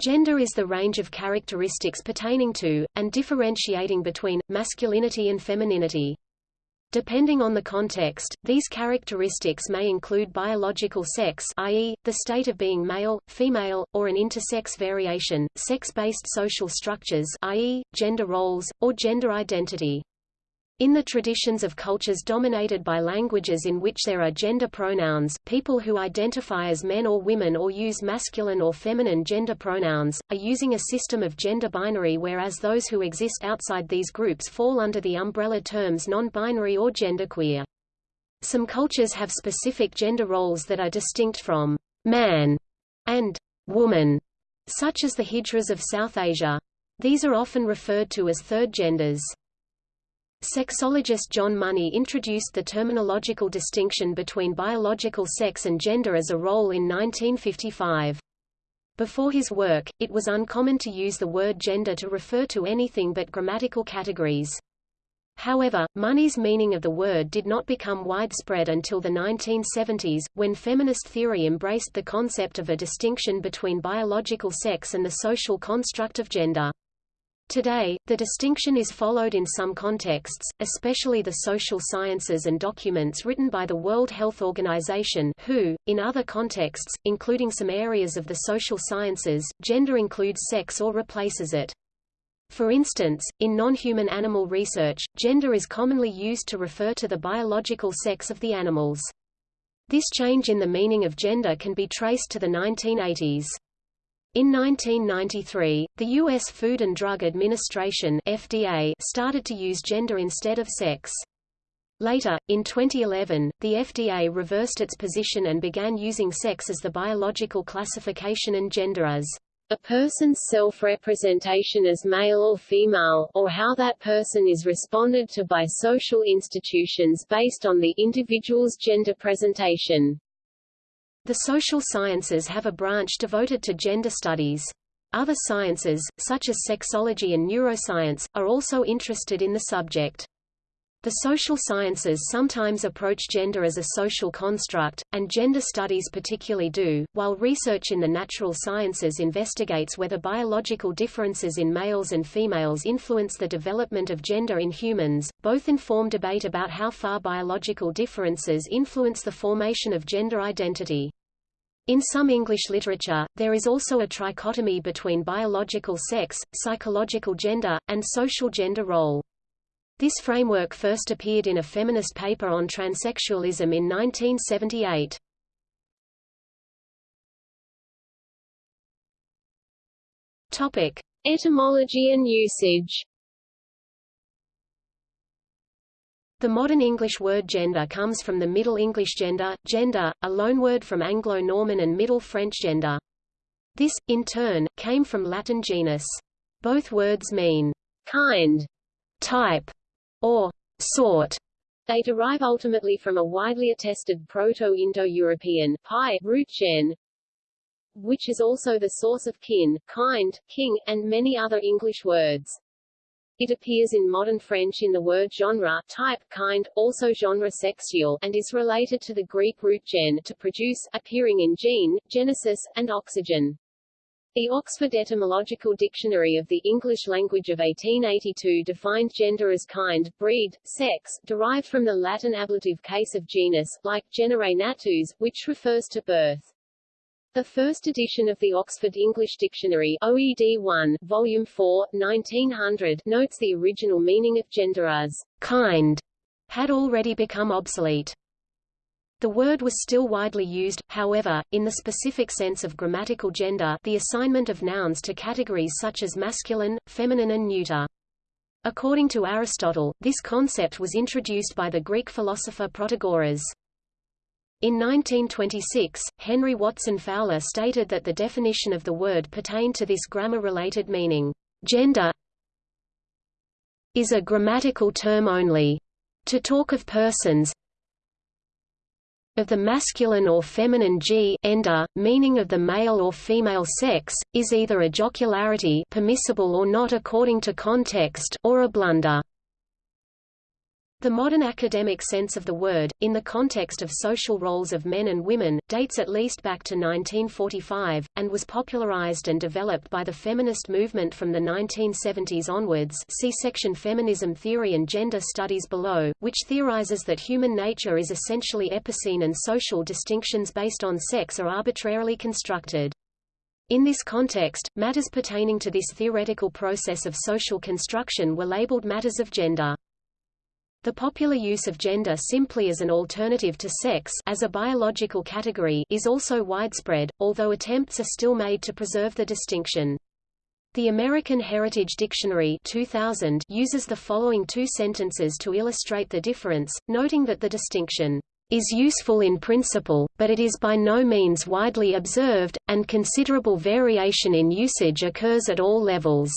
Gender is the range of characteristics pertaining to, and differentiating between, masculinity and femininity. Depending on the context, these characteristics may include biological sex i.e., the state of being male, female, or an intersex variation, sex-based social structures i.e., gender roles, or gender identity. In the traditions of cultures dominated by languages in which there are gender pronouns, people who identify as men or women or use masculine or feminine gender pronouns, are using a system of gender binary whereas those who exist outside these groups fall under the umbrella terms non-binary or genderqueer. Some cultures have specific gender roles that are distinct from man and woman, such as the Hijras of South Asia. These are often referred to as third genders. Sexologist John Money introduced the terminological distinction between biological sex and gender as a role in 1955. Before his work, it was uncommon to use the word gender to refer to anything but grammatical categories. However, Money's meaning of the word did not become widespread until the 1970s, when feminist theory embraced the concept of a distinction between biological sex and the social construct of gender. Today, the distinction is followed in some contexts, especially the social sciences and documents written by the World Health Organization WHO. .In other contexts, including some areas of the social sciences, gender includes sex or replaces it. For instance, in non-human animal research, gender is commonly used to refer to the biological sex of the animals. This change in the meaning of gender can be traced to the 1980s. In 1993, the U.S. Food and Drug Administration FDA started to use gender instead of sex. Later, in 2011, the FDA reversed its position and began using sex as the biological classification and gender as a person's self-representation as male or female, or how that person is responded to by social institutions based on the individual's gender presentation. The social sciences have a branch devoted to gender studies. Other sciences, such as sexology and neuroscience, are also interested in the subject. The social sciences sometimes approach gender as a social construct, and gender studies particularly do, while research in the natural sciences investigates whether biological differences in males and females influence the development of gender in humans. Both inform debate about how far biological differences influence the formation of gender identity. In some English literature, there is also a trichotomy between biological sex, psychological gender, and social gender role. This framework first appeared in a feminist paper on transsexualism in 1978. Topic: Etymology and usage. The modern English word gender comes from the Middle English gender, gender, a loanword from Anglo-Norman and Middle French gender. This, in turn, came from Latin genus. Both words mean kind, type, or sort. They derive ultimately from a widely attested Proto-Indo-European root gen, which is also the source of kin, kind, king, and many other English words. It appears in modern French in the word genre, type, kind, also genre sexual, and is related to the Greek root gen, to produce, appearing in gene, genesis, and oxygen. The Oxford Etymological Dictionary of the English Language of 1882 defined gender as kind, breed, sex, derived from the Latin ablative case of genus, like genere natus, which refers to birth. The first edition of the Oxford English Dictionary OED 1, Volume 4, 1900 notes the original meaning of gender as kind had already become obsolete. The word was still widely used, however, in the specific sense of grammatical gender the assignment of nouns to categories such as masculine, feminine and neuter. According to Aristotle, this concept was introduced by the Greek philosopher Protagoras. In 1926, Henry Watson Fowler stated that the definition of the word pertained to this grammar-related meaning. Gender is a grammatical term only. To talk of persons of the masculine or feminine g ender, meaning of the male or female sex, is either a jocularity permissible or not according to context or a blunder. The modern academic sense of the word, in the context of social roles of men and women, dates at least back to 1945, and was popularized and developed by the feminist movement from the 1970s onwards see section Feminism Theory and Gender Studies below, which theorizes that human nature is essentially epicene and social distinctions based on sex are arbitrarily constructed. In this context, matters pertaining to this theoretical process of social construction were labeled matters of gender. The popular use of gender simply as an alternative to sex as a biological category is also widespread, although attempts are still made to preserve the distinction. The American Heritage Dictionary 2000 uses the following two sentences to illustrate the difference, noting that the distinction is useful in principle, but it is by no means widely observed, and considerable variation in usage occurs at all levels.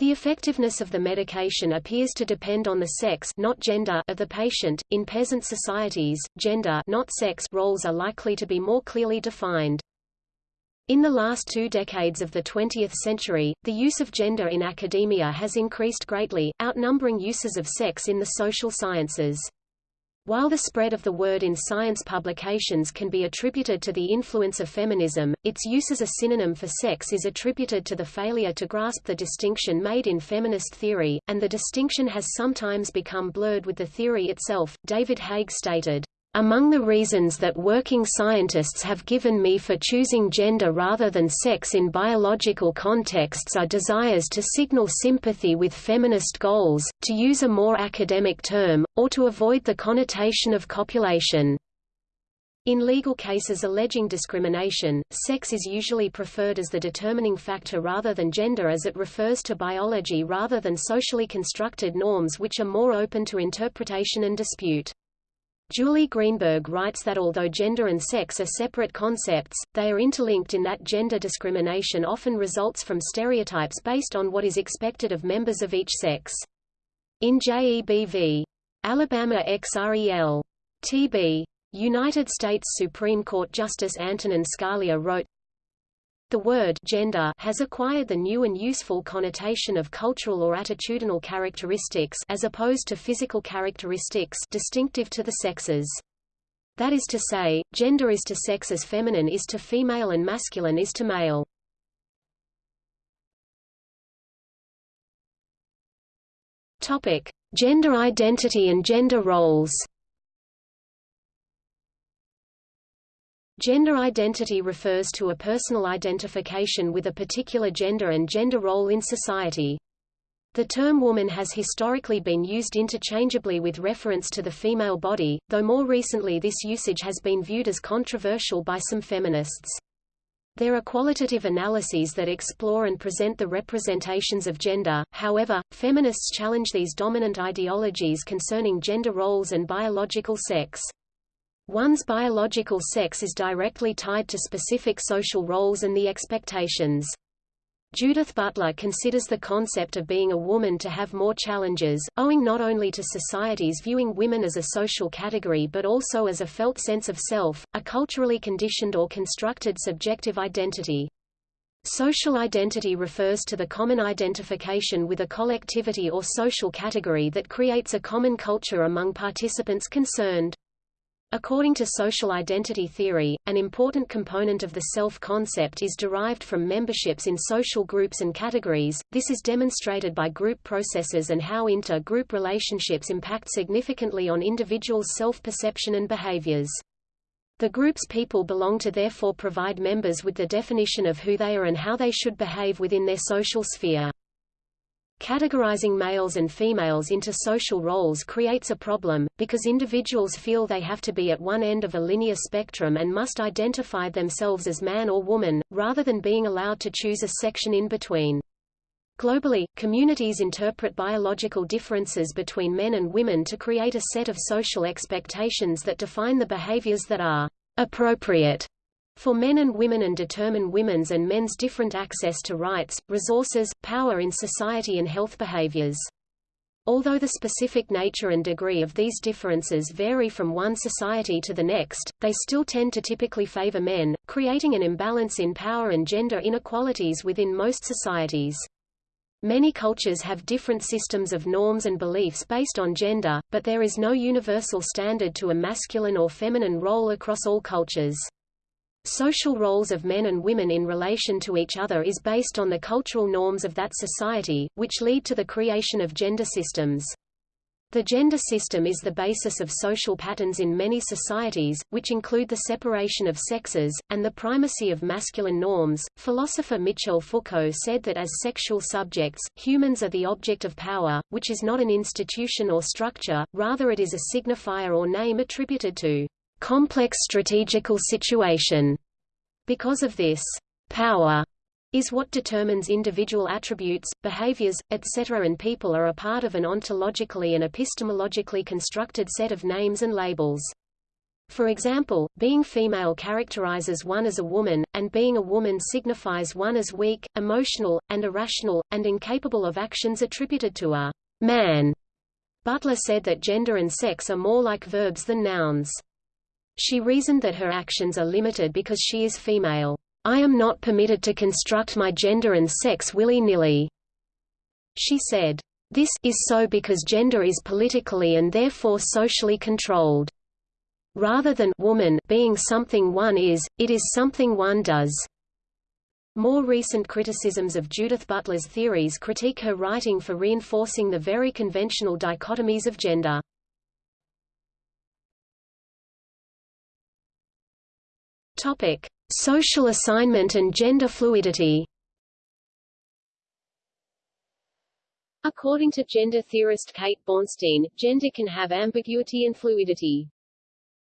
The effectiveness of the medication appears to depend on the sex not gender of the patient. In peasant societies, gender not sex roles are likely to be more clearly defined. In the last two decades of the 20th century, the use of gender in academia has increased greatly, outnumbering uses of sex in the social sciences. While the spread of the word in science publications can be attributed to the influence of feminism, its use as a synonym for sex is attributed to the failure to grasp the distinction made in feminist theory, and the distinction has sometimes become blurred with the theory itself. David Haig stated, among the reasons that working scientists have given me for choosing gender rather than sex in biological contexts are desires to signal sympathy with feminist goals, to use a more academic term, or to avoid the connotation of copulation. In legal cases alleging discrimination, sex is usually preferred as the determining factor rather than gender as it refers to biology rather than socially constructed norms which are more open to interpretation and dispute. Julie Greenberg writes that although gender and sex are separate concepts, they are interlinked in that gender discrimination often results from stereotypes based on what is expected of members of each sex. In JEBV. Alabama ex rel. TB. United States Supreme Court Justice Antonin Scalia wrote, the word gender has acquired the new and useful connotation of cultural or attitudinal characteristics as opposed to physical characteristics distinctive to the sexes. That is to say, gender is to sex as feminine is to female and masculine is to male. Topic: Gender identity and gender roles. Gender identity refers to a personal identification with a particular gender and gender role in society. The term woman has historically been used interchangeably with reference to the female body, though more recently this usage has been viewed as controversial by some feminists. There are qualitative analyses that explore and present the representations of gender, however, feminists challenge these dominant ideologies concerning gender roles and biological sex. One's biological sex is directly tied to specific social roles and the expectations. Judith Butler considers the concept of being a woman to have more challenges, owing not only to societies viewing women as a social category but also as a felt sense of self, a culturally conditioned or constructed subjective identity. Social identity refers to the common identification with a collectivity or social category that creates a common culture among participants concerned. According to social identity theory, an important component of the self-concept is derived from memberships in social groups and categories. This is demonstrated by group processes and how inter-group relationships impact significantly on individuals' self-perception and behaviors. The groups people belong to therefore provide members with the definition of who they are and how they should behave within their social sphere. Categorizing males and females into social roles creates a problem, because individuals feel they have to be at one end of a linear spectrum and must identify themselves as man or woman, rather than being allowed to choose a section in between. Globally, communities interpret biological differences between men and women to create a set of social expectations that define the behaviors that are appropriate for men and women and determine women's and men's different access to rights, resources, power in society and health behaviors. Although the specific nature and degree of these differences vary from one society to the next, they still tend to typically favor men, creating an imbalance in power and gender inequalities within most societies. Many cultures have different systems of norms and beliefs based on gender, but there is no universal standard to a masculine or feminine role across all cultures. Social roles of men and women in relation to each other is based on the cultural norms of that society, which lead to the creation of gender systems. The gender system is the basis of social patterns in many societies, which include the separation of sexes, and the primacy of masculine norms. Philosopher Michel Foucault said that as sexual subjects, humans are the object of power, which is not an institution or structure, rather it is a signifier or name attributed to complex strategical situation. Because of this, power is what determines individual attributes, behaviors, etc. and people are a part of an ontologically and epistemologically constructed set of names and labels. For example, being female characterizes one as a woman, and being a woman signifies one as weak, emotional, and irrational, and incapable of actions attributed to a man. Butler said that gender and sex are more like verbs than nouns. She reasoned that her actions are limited because she is female. I am not permitted to construct my gender and sex willy-nilly. She said, This is so because gender is politically and therefore socially controlled. Rather than woman being something one is, it is something one does. More recent criticisms of Judith Butler's theories critique her writing for reinforcing the very conventional dichotomies of gender. Topic: Social assignment and gender fluidity According to gender theorist Kate Bornstein, gender can have ambiguity and fluidity.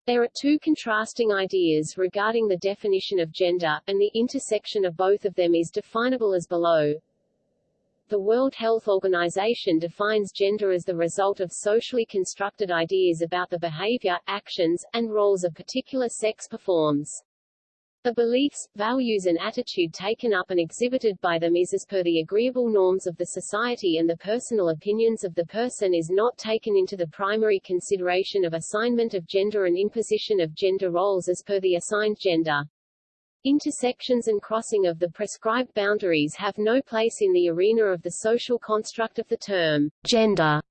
There are two contrasting ideas regarding the definition of gender, and the intersection of both of them is definable as below. The World Health Organization defines gender as the result of socially constructed ideas about the behavior, actions, and roles a particular sex performs. The beliefs, values and attitude taken up and exhibited by them is as per the agreeable norms of the society and the personal opinions of the person is not taken into the primary consideration of assignment of gender and imposition of gender roles as per the assigned gender. Intersections and crossing of the prescribed boundaries have no place in the arena of the social construct of the term gender.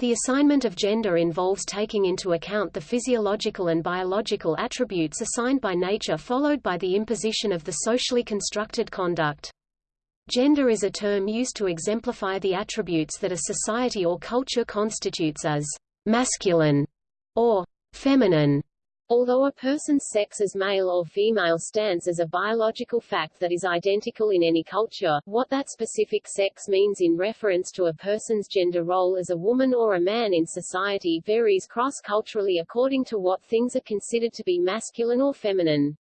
The assignment of gender involves taking into account the physiological and biological attributes assigned by nature followed by the imposition of the socially constructed conduct. Gender is a term used to exemplify the attributes that a society or culture constitutes as masculine or feminine. Although a person's sex as male or female stands as a biological fact that is identical in any culture, what that specific sex means in reference to a person's gender role as a woman or a man in society varies cross-culturally according to what things are considered to be masculine or feminine.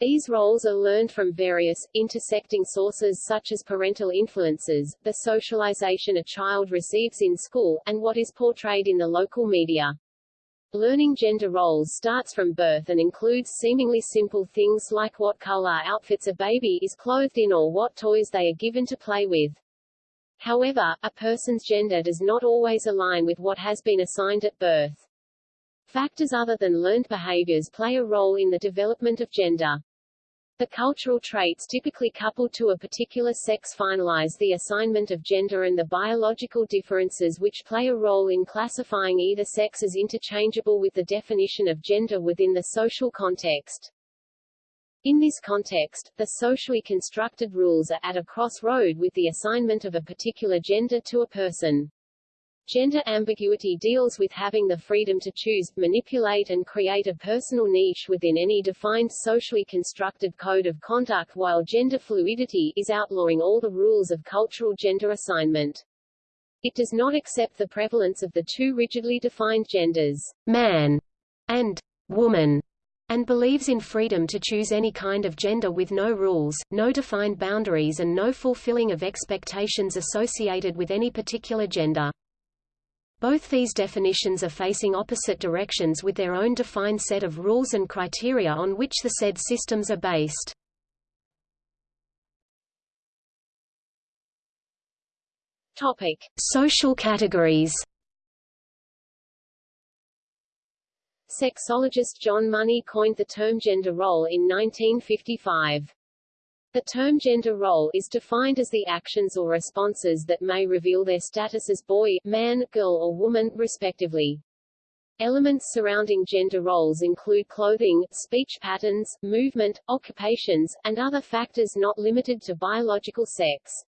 These roles are learned from various, intersecting sources such as parental influences, the socialization a child receives in school, and what is portrayed in the local media. Learning gender roles starts from birth and includes seemingly simple things like what color outfits a baby is clothed in or what toys they are given to play with. However, a person's gender does not always align with what has been assigned at birth. Factors other than learned behaviors play a role in the development of gender. The cultural traits typically coupled to a particular sex finalize the assignment of gender and the biological differences which play a role in classifying either sex as interchangeable with the definition of gender within the social context. In this context, the socially constructed rules are at a crossroad with the assignment of a particular gender to a person. Gender ambiguity deals with having the freedom to choose, manipulate and create a personal niche within any defined socially constructed code of conduct while gender fluidity is outlawing all the rules of cultural gender assignment. It does not accept the prevalence of the two rigidly defined genders, man and woman, and believes in freedom to choose any kind of gender with no rules, no defined boundaries and no fulfilling of expectations associated with any particular gender. Both these definitions are facing opposite directions with their own defined set of rules and criteria on which the said systems are based. Topic: Social categories. Sexologist John Money coined the term gender role in 1955. The term gender role is defined as the actions or responses that may reveal their status as boy, man, girl or woman, respectively. Elements surrounding gender roles include clothing, speech patterns, movement, occupations, and other factors not limited to biological sex.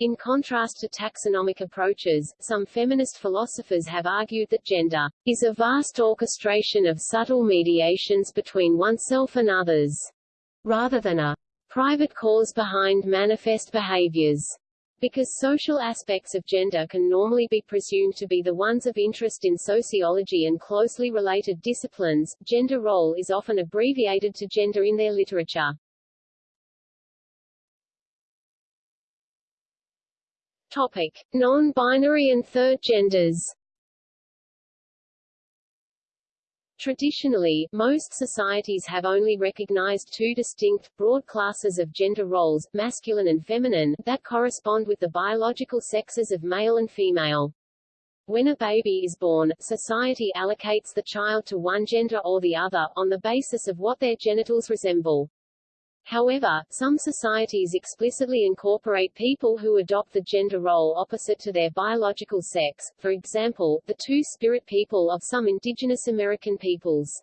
In contrast to taxonomic approaches, some feminist philosophers have argued that gender is a vast orchestration of subtle mediations between oneself and others, rather than a private cause behind manifest behaviors. Because social aspects of gender can normally be presumed to be the ones of interest in sociology and closely related disciplines, gender role is often abbreviated to gender in their literature. Topic: Non-binary and third genders. Traditionally, most societies have only recognized two distinct, broad classes of gender roles, masculine and feminine, that correspond with the biological sexes of male and female. When a baby is born, society allocates the child to one gender or the other, on the basis of what their genitals resemble. However, some societies explicitly incorporate people who adopt the gender role opposite to their biological sex, for example, the two-spirit people of some indigenous American peoples.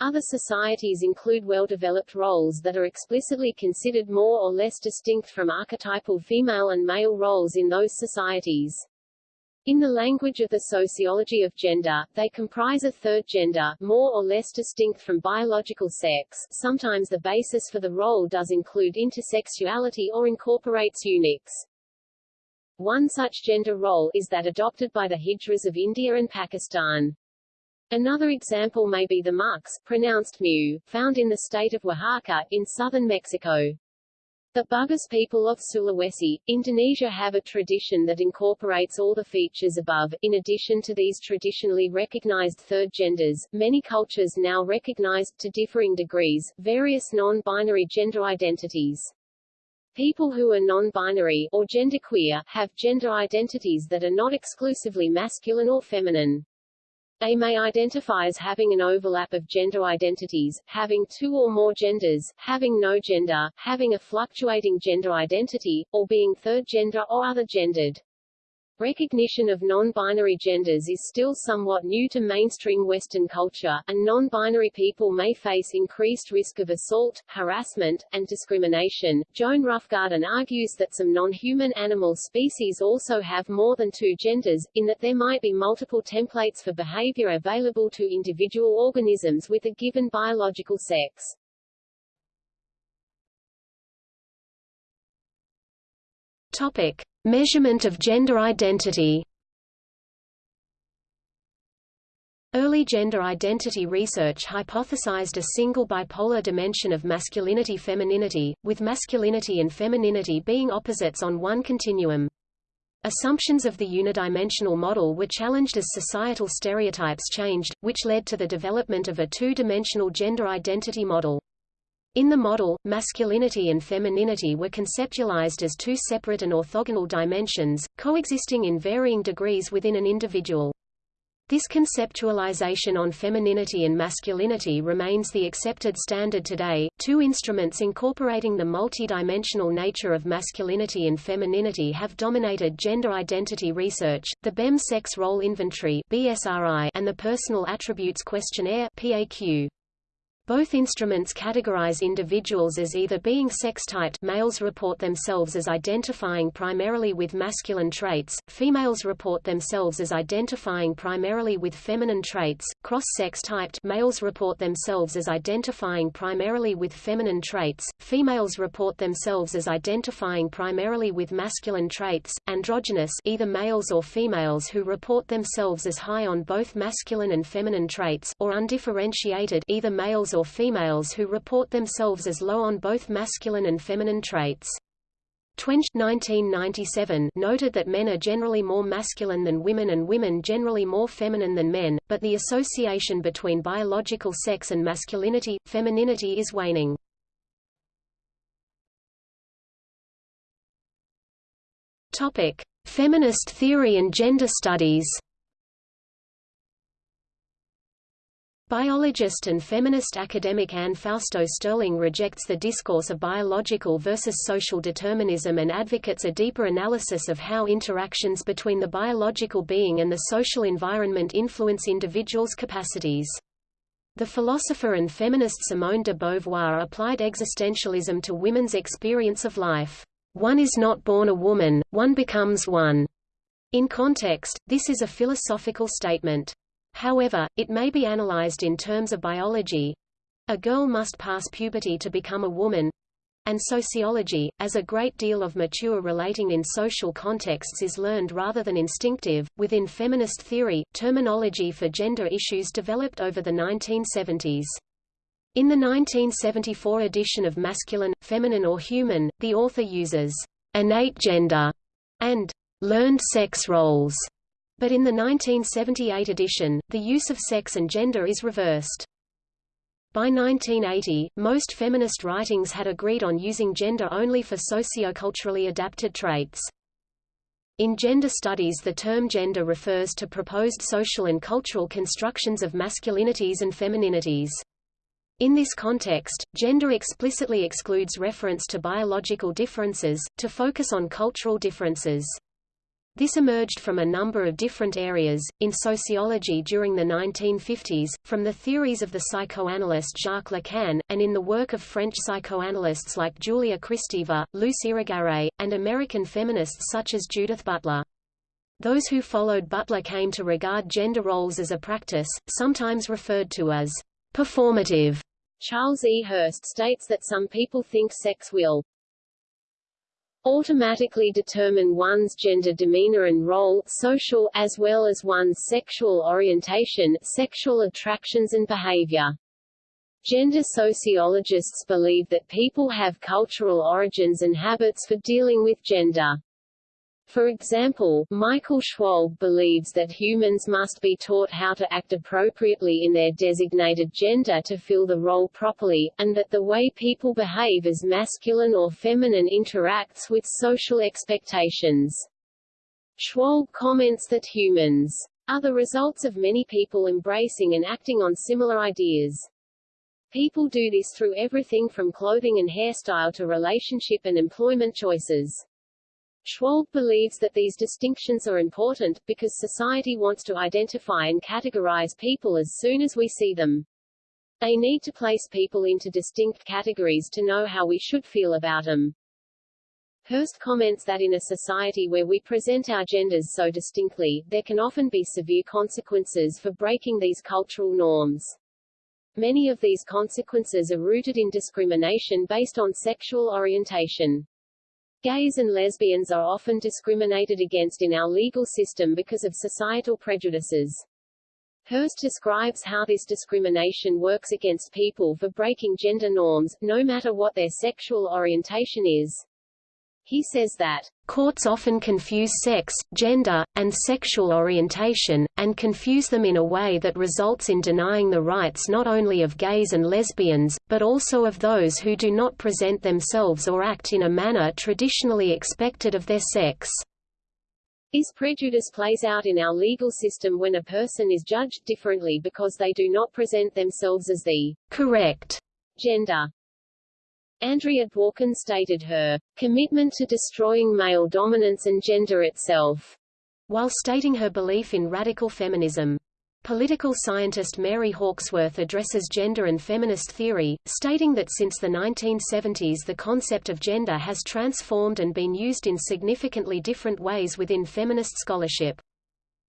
Other societies include well-developed roles that are explicitly considered more or less distinct from archetypal female and male roles in those societies. In the language of the sociology of gender, they comprise a third gender, more or less distinct from biological sex. Sometimes the basis for the role does include intersexuality or incorporates eunuchs. One such gender role is that adopted by the Hijras of India and Pakistan. Another example may be the mux, pronounced mu, found in the state of Oaxaca, in southern Mexico. The Bugis people of Sulawesi, Indonesia have a tradition that incorporates all the features above. In addition to these traditionally recognized third genders, many cultures now recognize, to differing degrees, various non-binary gender identities. People who are non-binary, or genderqueer, have gender identities that are not exclusively masculine or feminine. They may identify as having an overlap of gender identities, having two or more genders, having no gender, having a fluctuating gender identity, or being third gender or other gendered. Recognition of non-binary genders is still somewhat new to mainstream Western culture, and non-binary people may face increased risk of assault, harassment, and discrimination. Joan Roughgarden argues that some non-human animal species also have more than two genders, in that there might be multiple templates for behavior available to individual organisms with a given biological sex. Topic: Measurement of gender identity Early gender identity research hypothesized a single bipolar dimension of masculinity-femininity, with masculinity and femininity being opposites on one continuum. Assumptions of the unidimensional model were challenged as societal stereotypes changed, which led to the development of a two-dimensional gender identity model. In the model, masculinity and femininity were conceptualized as two separate and orthogonal dimensions, coexisting in varying degrees within an individual. This conceptualization on femininity and masculinity remains the accepted standard today. Two instruments incorporating the multidimensional nature of masculinity and femininity have dominated gender identity research: the BEM Sex Role Inventory (BSRI) and the Personal Attributes Questionnaire (PAQ). Both instruments categorize individuals as either being sex-typed males report themselves as identifying primarily with masculine traits, females report themselves as identifying primarily with feminine traits, cross-sex typed males report themselves as identifying primarily with feminine traits, females report themselves as identifying primarily with masculine traits, androgynous either males or females who report themselves as high on both masculine and feminine traits, or undifferentiated either males or females who report themselves as low on both masculine and feminine traits. Twenge 1997 noted that men are generally more masculine than women and women generally more feminine than men, but the association between biological sex and masculinity, femininity is waning. Topic: Feminist theory and gender studies. Biologist and feminist academic Anne Fausto Sterling rejects the discourse of biological versus social determinism and advocates a deeper analysis of how interactions between the biological being and the social environment influence individuals' capacities. The philosopher and feminist Simone de Beauvoir applied existentialism to women's experience of life. One is not born a woman, one becomes one. In context, this is a philosophical statement. However, it may be analyzed in terms of biology. A girl must pass puberty to become a woman, and sociology, as a great deal of mature relating in social contexts is learned rather than instinctive. Within feminist theory, terminology for gender issues developed over the 1970s. In the 1974 edition of Masculine, Feminine or Human, the author uses innate gender and learned sex roles but in the 1978 edition, the use of sex and gender is reversed. By 1980, most feminist writings had agreed on using gender only for socioculturally adapted traits. In gender studies the term gender refers to proposed social and cultural constructions of masculinities and femininities. In this context, gender explicitly excludes reference to biological differences, to focus on cultural differences. This emerged from a number of different areas, in sociology during the 1950s, from the theories of the psychoanalyst Jacques Lacan, and in the work of French psychoanalysts like Julia Kristeva, Luce Irigaray, and American feminists such as Judith Butler. Those who followed Butler came to regard gender roles as a practice, sometimes referred to as performative. Charles E. Hurst states that some people think sex will automatically determine one's gender demeanor and role social as well as one's sexual orientation, sexual attractions and behavior. Gender sociologists believe that people have cultural origins and habits for dealing with gender. For example, Michael Schwalbe believes that humans must be taught how to act appropriately in their designated gender to fill the role properly, and that the way people behave as masculine or feminine interacts with social expectations. Schwalbe comments that humans are the results of many people embracing and acting on similar ideas. People do this through everything from clothing and hairstyle to relationship and employment choices. Schwalbe believes that these distinctions are important, because society wants to identify and categorize people as soon as we see them. They need to place people into distinct categories to know how we should feel about them. Hurst comments that in a society where we present our genders so distinctly, there can often be severe consequences for breaking these cultural norms. Many of these consequences are rooted in discrimination based on sexual orientation. Gays and lesbians are often discriminated against in our legal system because of societal prejudices. Hurst describes how this discrimination works against people for breaking gender norms, no matter what their sexual orientation is. He says that Courts often confuse sex, gender, and sexual orientation, and confuse them in a way that results in denying the rights not only of gays and lesbians, but also of those who do not present themselves or act in a manner traditionally expected of their sex. This prejudice plays out in our legal system when a person is judged differently because they do not present themselves as the correct gender. Andrea Dworkin stated her commitment to destroying male dominance and gender itself, while stating her belief in radical feminism. Political scientist Mary Hawkesworth addresses gender and feminist theory, stating that since the 1970s the concept of gender has transformed and been used in significantly different ways within feminist scholarship.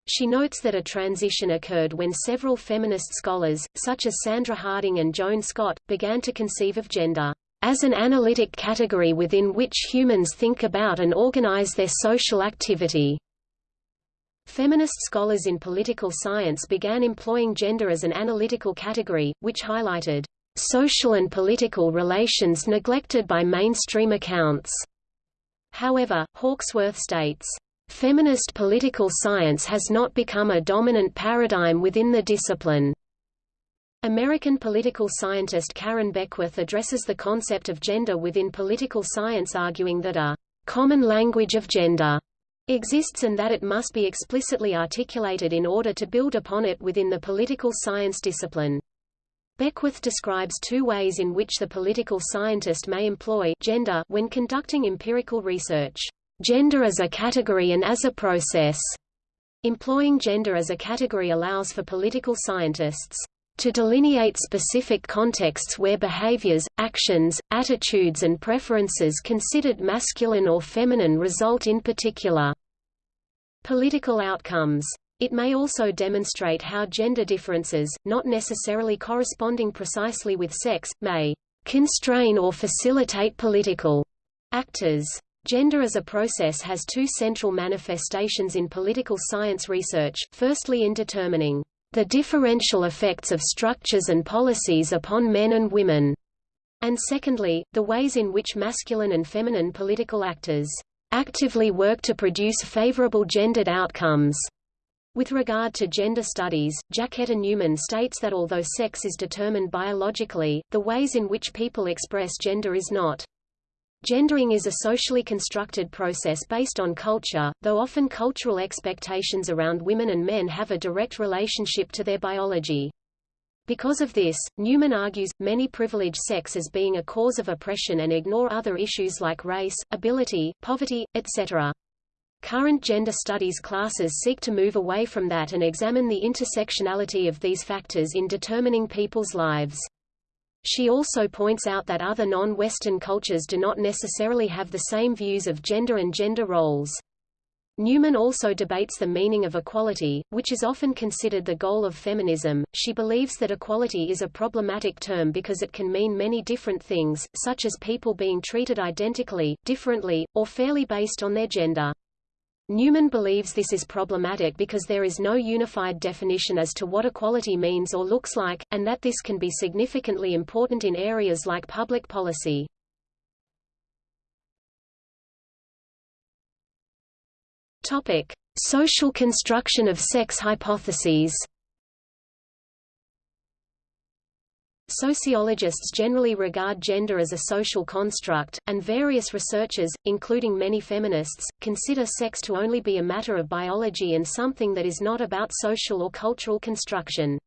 She notes that a transition occurred when several feminist scholars, such as Sandra Harding and Joan Scott, began to conceive of gender as an analytic category within which humans think about and organize their social activity. Feminist scholars in political science began employing gender as an analytical category, which highlighted social and political relations neglected by mainstream accounts. However, Hawkesworth states, Feminist political science has not become a dominant paradigm within the discipline. American political scientist Karen Beckwith addresses the concept of gender within political science arguing that a common language of gender exists and that it must be explicitly articulated in order to build upon it within the political science discipline. Beckwith describes two ways in which the political scientist may employ gender when conducting empirical research. Gender as a category and as a process. Employing gender as a category allows for political scientists to delineate specific contexts where behaviors, actions, attitudes and preferences considered masculine or feminine result in particular political outcomes. It may also demonstrate how gender differences, not necessarily corresponding precisely with sex, may constrain or facilitate political actors. Gender as a process has two central manifestations in political science research, firstly in determining the differential effects of structures and policies upon men and women, and secondly, the ways in which masculine and feminine political actors actively work to produce favorable gendered outcomes. With regard to gender studies, Jacquetta Newman states that although sex is determined biologically, the ways in which people express gender is not. Gendering is a socially constructed process based on culture, though often cultural expectations around women and men have a direct relationship to their biology. Because of this, Newman argues, many privilege sex as being a cause of oppression and ignore other issues like race, ability, poverty, etc. Current gender studies classes seek to move away from that and examine the intersectionality of these factors in determining people's lives. She also points out that other non-Western cultures do not necessarily have the same views of gender and gender roles. Newman also debates the meaning of equality, which is often considered the goal of feminism. She believes that equality is a problematic term because it can mean many different things, such as people being treated identically, differently, or fairly based on their gender. Newman believes this is problematic because there is no unified definition as to what equality means or looks like, and that this can be significantly important in areas like public policy. Topic: Social construction of sex hypotheses. Sociologists generally regard gender as a social construct, and various researchers, including many feminists, consider sex to only be a matter of biology and something that is not about social or cultural construction.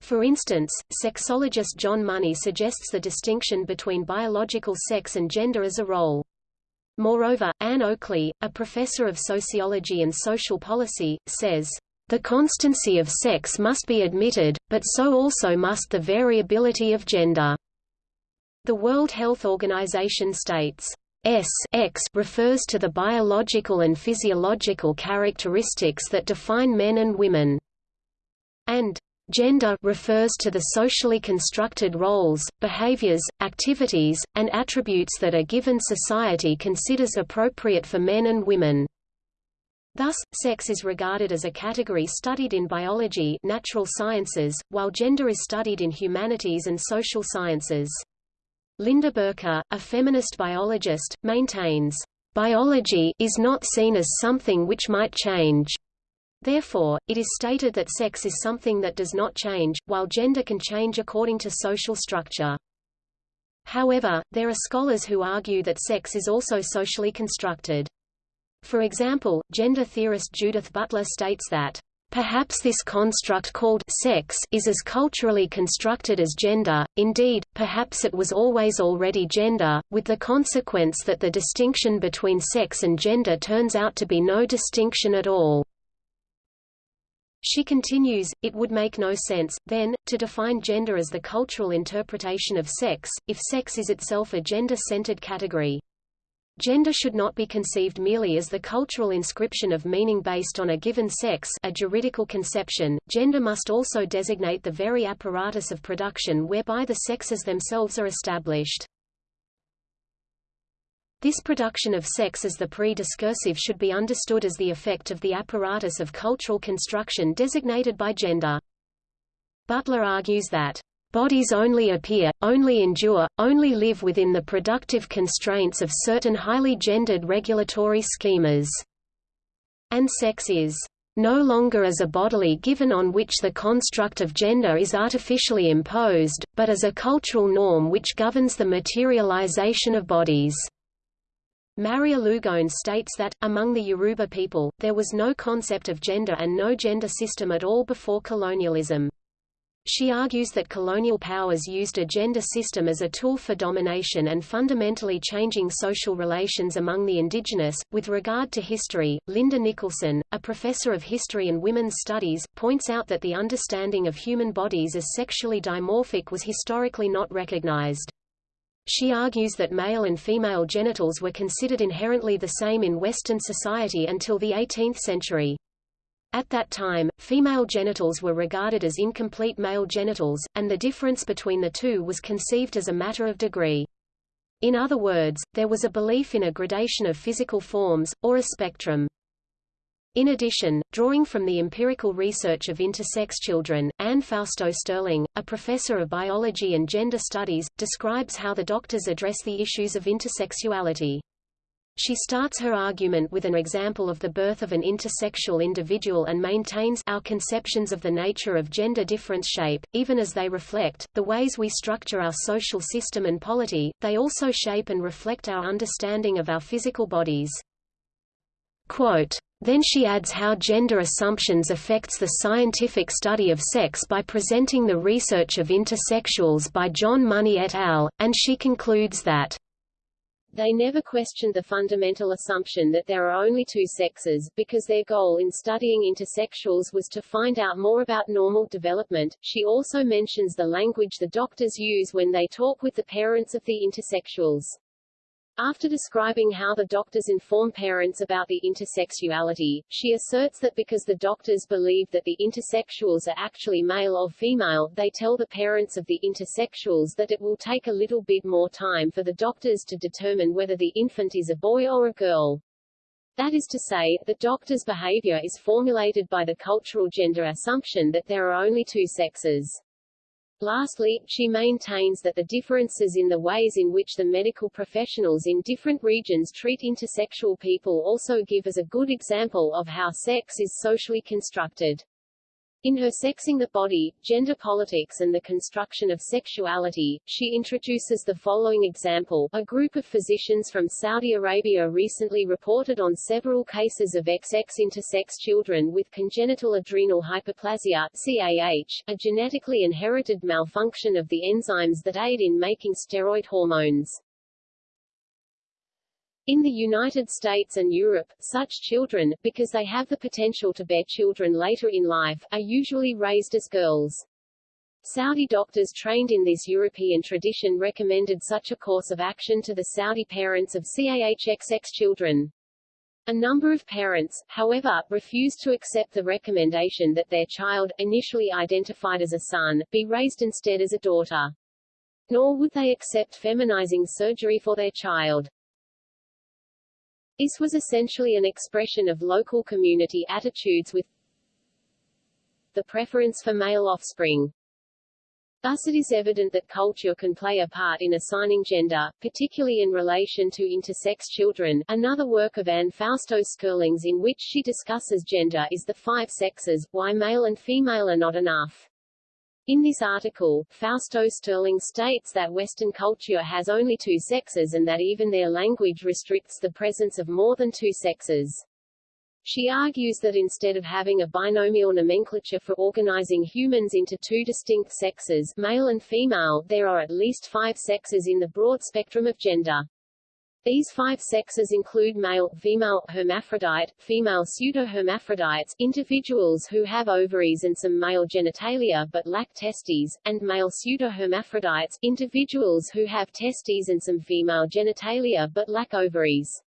For instance, sexologist John Money suggests the distinction between biological sex and gender as a role. Moreover, Ann Oakley, a professor of sociology and social policy, says, the constancy of sex must be admitted, but so also must the variability of gender. The World Health Organization states, S X refers to the biological and physiological characteristics that define men and women, and Gender refers to the socially constructed roles, behaviors, activities, and attributes that a given society considers appropriate for men and women. Thus, sex is regarded as a category studied in biology natural sciences, while gender is studied in humanities and social sciences. Lynda Birke, a feminist biologist, maintains, "...biology is not seen as something which might change. Therefore, it is stated that sex is something that does not change, while gender can change according to social structure. However, there are scholars who argue that sex is also socially constructed. For example, gender theorist Judith Butler states that Perhaps this construct called sex is as culturally constructed as gender, indeed, perhaps it was always already gender, with the consequence that the distinction between sex and gender turns out to be no distinction at all. She continues, it would make no sense, then, to define gender as the cultural interpretation of sex, if sex is itself a gender-centered category. Gender should not be conceived merely as the cultural inscription of meaning based on a given sex a juridical conception, gender must also designate the very apparatus of production whereby the sexes themselves are established. This production of sex as the pre-discursive should be understood as the effect of the apparatus of cultural construction designated by gender. Butler argues that Bodies only appear, only endure, only live within the productive constraints of certain highly gendered regulatory schemas. And sex is no longer as a bodily given on which the construct of gender is artificially imposed, but as a cultural norm which governs the materialization of bodies. Maria Lugone states that, among the Yoruba people, there was no concept of gender and no gender system at all before colonialism. She argues that colonial powers used a gender system as a tool for domination and fundamentally changing social relations among the indigenous. With regard to history, Linda Nicholson, a professor of history and women's studies, points out that the understanding of human bodies as sexually dimorphic was historically not recognized. She argues that male and female genitals were considered inherently the same in Western society until the 18th century. At that time, female genitals were regarded as incomplete male genitals, and the difference between the two was conceived as a matter of degree. In other words, there was a belief in a gradation of physical forms, or a spectrum. In addition, drawing from the empirical research of intersex children, Anne Fausto Sterling, a professor of biology and gender studies, describes how the doctors address the issues of intersexuality. She starts her argument with an example of the birth of an intersexual individual and maintains our conceptions of the nature of gender difference shape, even as they reflect, the ways we structure our social system and polity, they also shape and reflect our understanding of our physical bodies. Quote, then she adds how gender assumptions affects the scientific study of sex by presenting the research of intersexuals by John Money et al., and she concludes that they never questioned the fundamental assumption that there are only two sexes, because their goal in studying intersexuals was to find out more about normal development. She also mentions the language the doctors use when they talk with the parents of the intersexuals. After describing how the doctors inform parents about the intersexuality, she asserts that because the doctors believe that the intersexuals are actually male or female, they tell the parents of the intersexuals that it will take a little bit more time for the doctors to determine whether the infant is a boy or a girl. That is to say, the doctor's behavior is formulated by the cultural gender assumption that there are only two sexes. Lastly, she maintains that the differences in the ways in which the medical professionals in different regions treat intersexual people also give us a good example of how sex is socially constructed. In her Sexing the Body, Gender Politics and the Construction of Sexuality, she introduces the following example. A group of physicians from Saudi Arabia recently reported on several cases of XX intersex children with congenital adrenal hyperplasia CAH, a genetically inherited malfunction of the enzymes that aid in making steroid hormones. In the United States and Europe, such children, because they have the potential to bear children later in life, are usually raised as girls. Saudi doctors trained in this European tradition recommended such a course of action to the Saudi parents of CAHXX children. A number of parents, however, refused to accept the recommendation that their child, initially identified as a son, be raised instead as a daughter. Nor would they accept feminizing surgery for their child. This was essentially an expression of local community attitudes with the preference for male offspring. Thus it is evident that culture can play a part in assigning gender, particularly in relation to intersex children. Another work of Anne Fausto Sterling's in which she discusses gender is The Five Sexes, Why Male and Female Are Not Enough. In this article, Fausto Sterling states that Western culture has only two sexes and that even their language restricts the presence of more than two sexes. She argues that instead of having a binomial nomenclature for organizing humans into two distinct sexes, male and female, there are at least five sexes in the broad spectrum of gender. These five sexes include male, female, hermaphrodite, female pseudohermaphrodites, individuals who have ovaries and some male genitalia but lack testes, and male pseudohermaphrodites, individuals who have testes and some female genitalia but lack ovaries.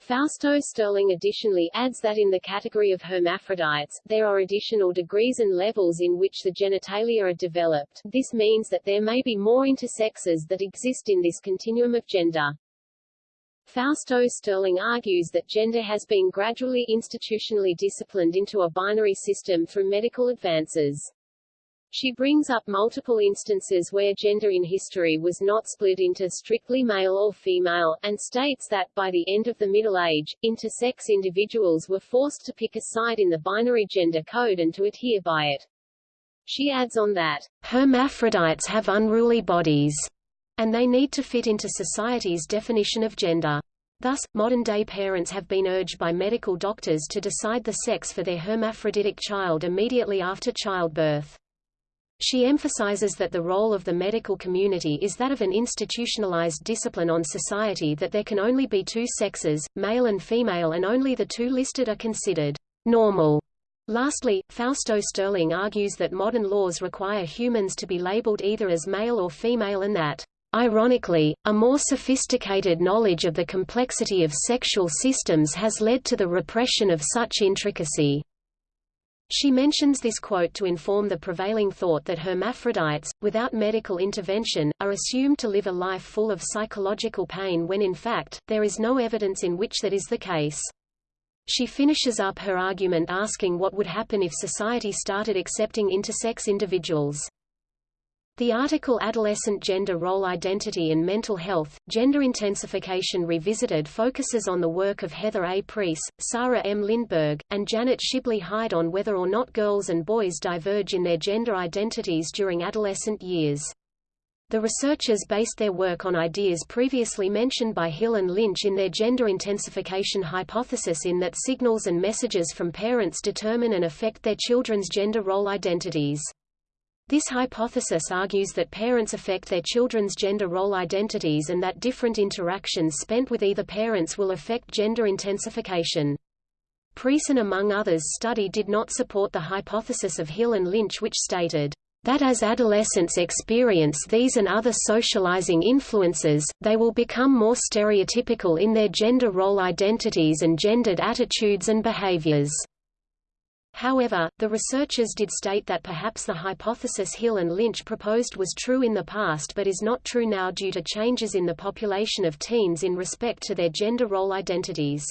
Fausto Sterling additionally adds that in the category of hermaphrodites, there are additional degrees and levels in which the genitalia are developed. This means that there may be more intersexes that exist in this continuum of gender. Fausto Sterling argues that gender has been gradually institutionally disciplined into a binary system through medical advances. She brings up multiple instances where gender in history was not split into strictly male or female, and states that, by the end of the Middle Age, intersex individuals were forced to pick a side in the binary gender code and to adhere by it. She adds on that, hermaphrodites have unruly bodies, and they need to fit into society's definition of gender. Thus, modern-day parents have been urged by medical doctors to decide the sex for their hermaphroditic child immediately after childbirth. She emphasizes that the role of the medical community is that of an institutionalized discipline on society that there can only be two sexes, male and female and only the two listed are considered normal. Lastly, Fausto Sterling argues that modern laws require humans to be labeled either as male or female and that Ironically, a more sophisticated knowledge of the complexity of sexual systems has led to the repression of such intricacy. She mentions this quote to inform the prevailing thought that hermaphrodites, without medical intervention, are assumed to live a life full of psychological pain when in fact, there is no evidence in which that is the case. She finishes up her argument asking what would happen if society started accepting intersex individuals. The article Adolescent Gender Role Identity and Mental Health, Gender Intensification Revisited focuses on the work of Heather A. Priess, Sarah M. Lindberg, and Janet Shibley Hyde on whether or not girls and boys diverge in their gender identities during adolescent years. The researchers based their work on ideas previously mentioned by Hill and Lynch in their gender intensification hypothesis in that signals and messages from parents determine and affect their children's gender role identities. This hypothesis argues that parents affect their children's gender role identities and that different interactions spent with either parents will affect gender intensification. Priess among others study did not support the hypothesis of Hill and Lynch which stated, that as adolescents experience these and other socializing influences, they will become more stereotypical in their gender role identities and gendered attitudes and behaviors. However, the researchers did state that perhaps the hypothesis Hill and Lynch proposed was true in the past but is not true now due to changes in the population of teens in respect to their gender role identities.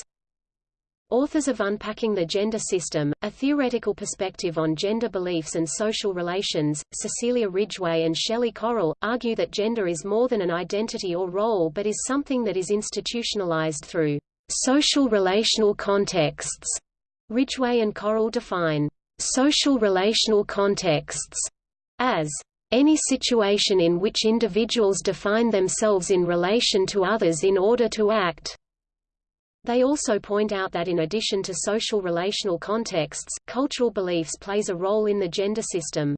Authors of Unpacking the Gender System, A Theoretical Perspective on Gender Beliefs and Social Relations, Cecilia Ridgway and Shelley Correll, argue that gender is more than an identity or role but is something that is institutionalized through social relational contexts Ridgway and Correll define social relational contexts as any situation in which individuals define themselves in relation to others in order to act. They also point out that in addition to social relational contexts, cultural beliefs plays a role in the gender system.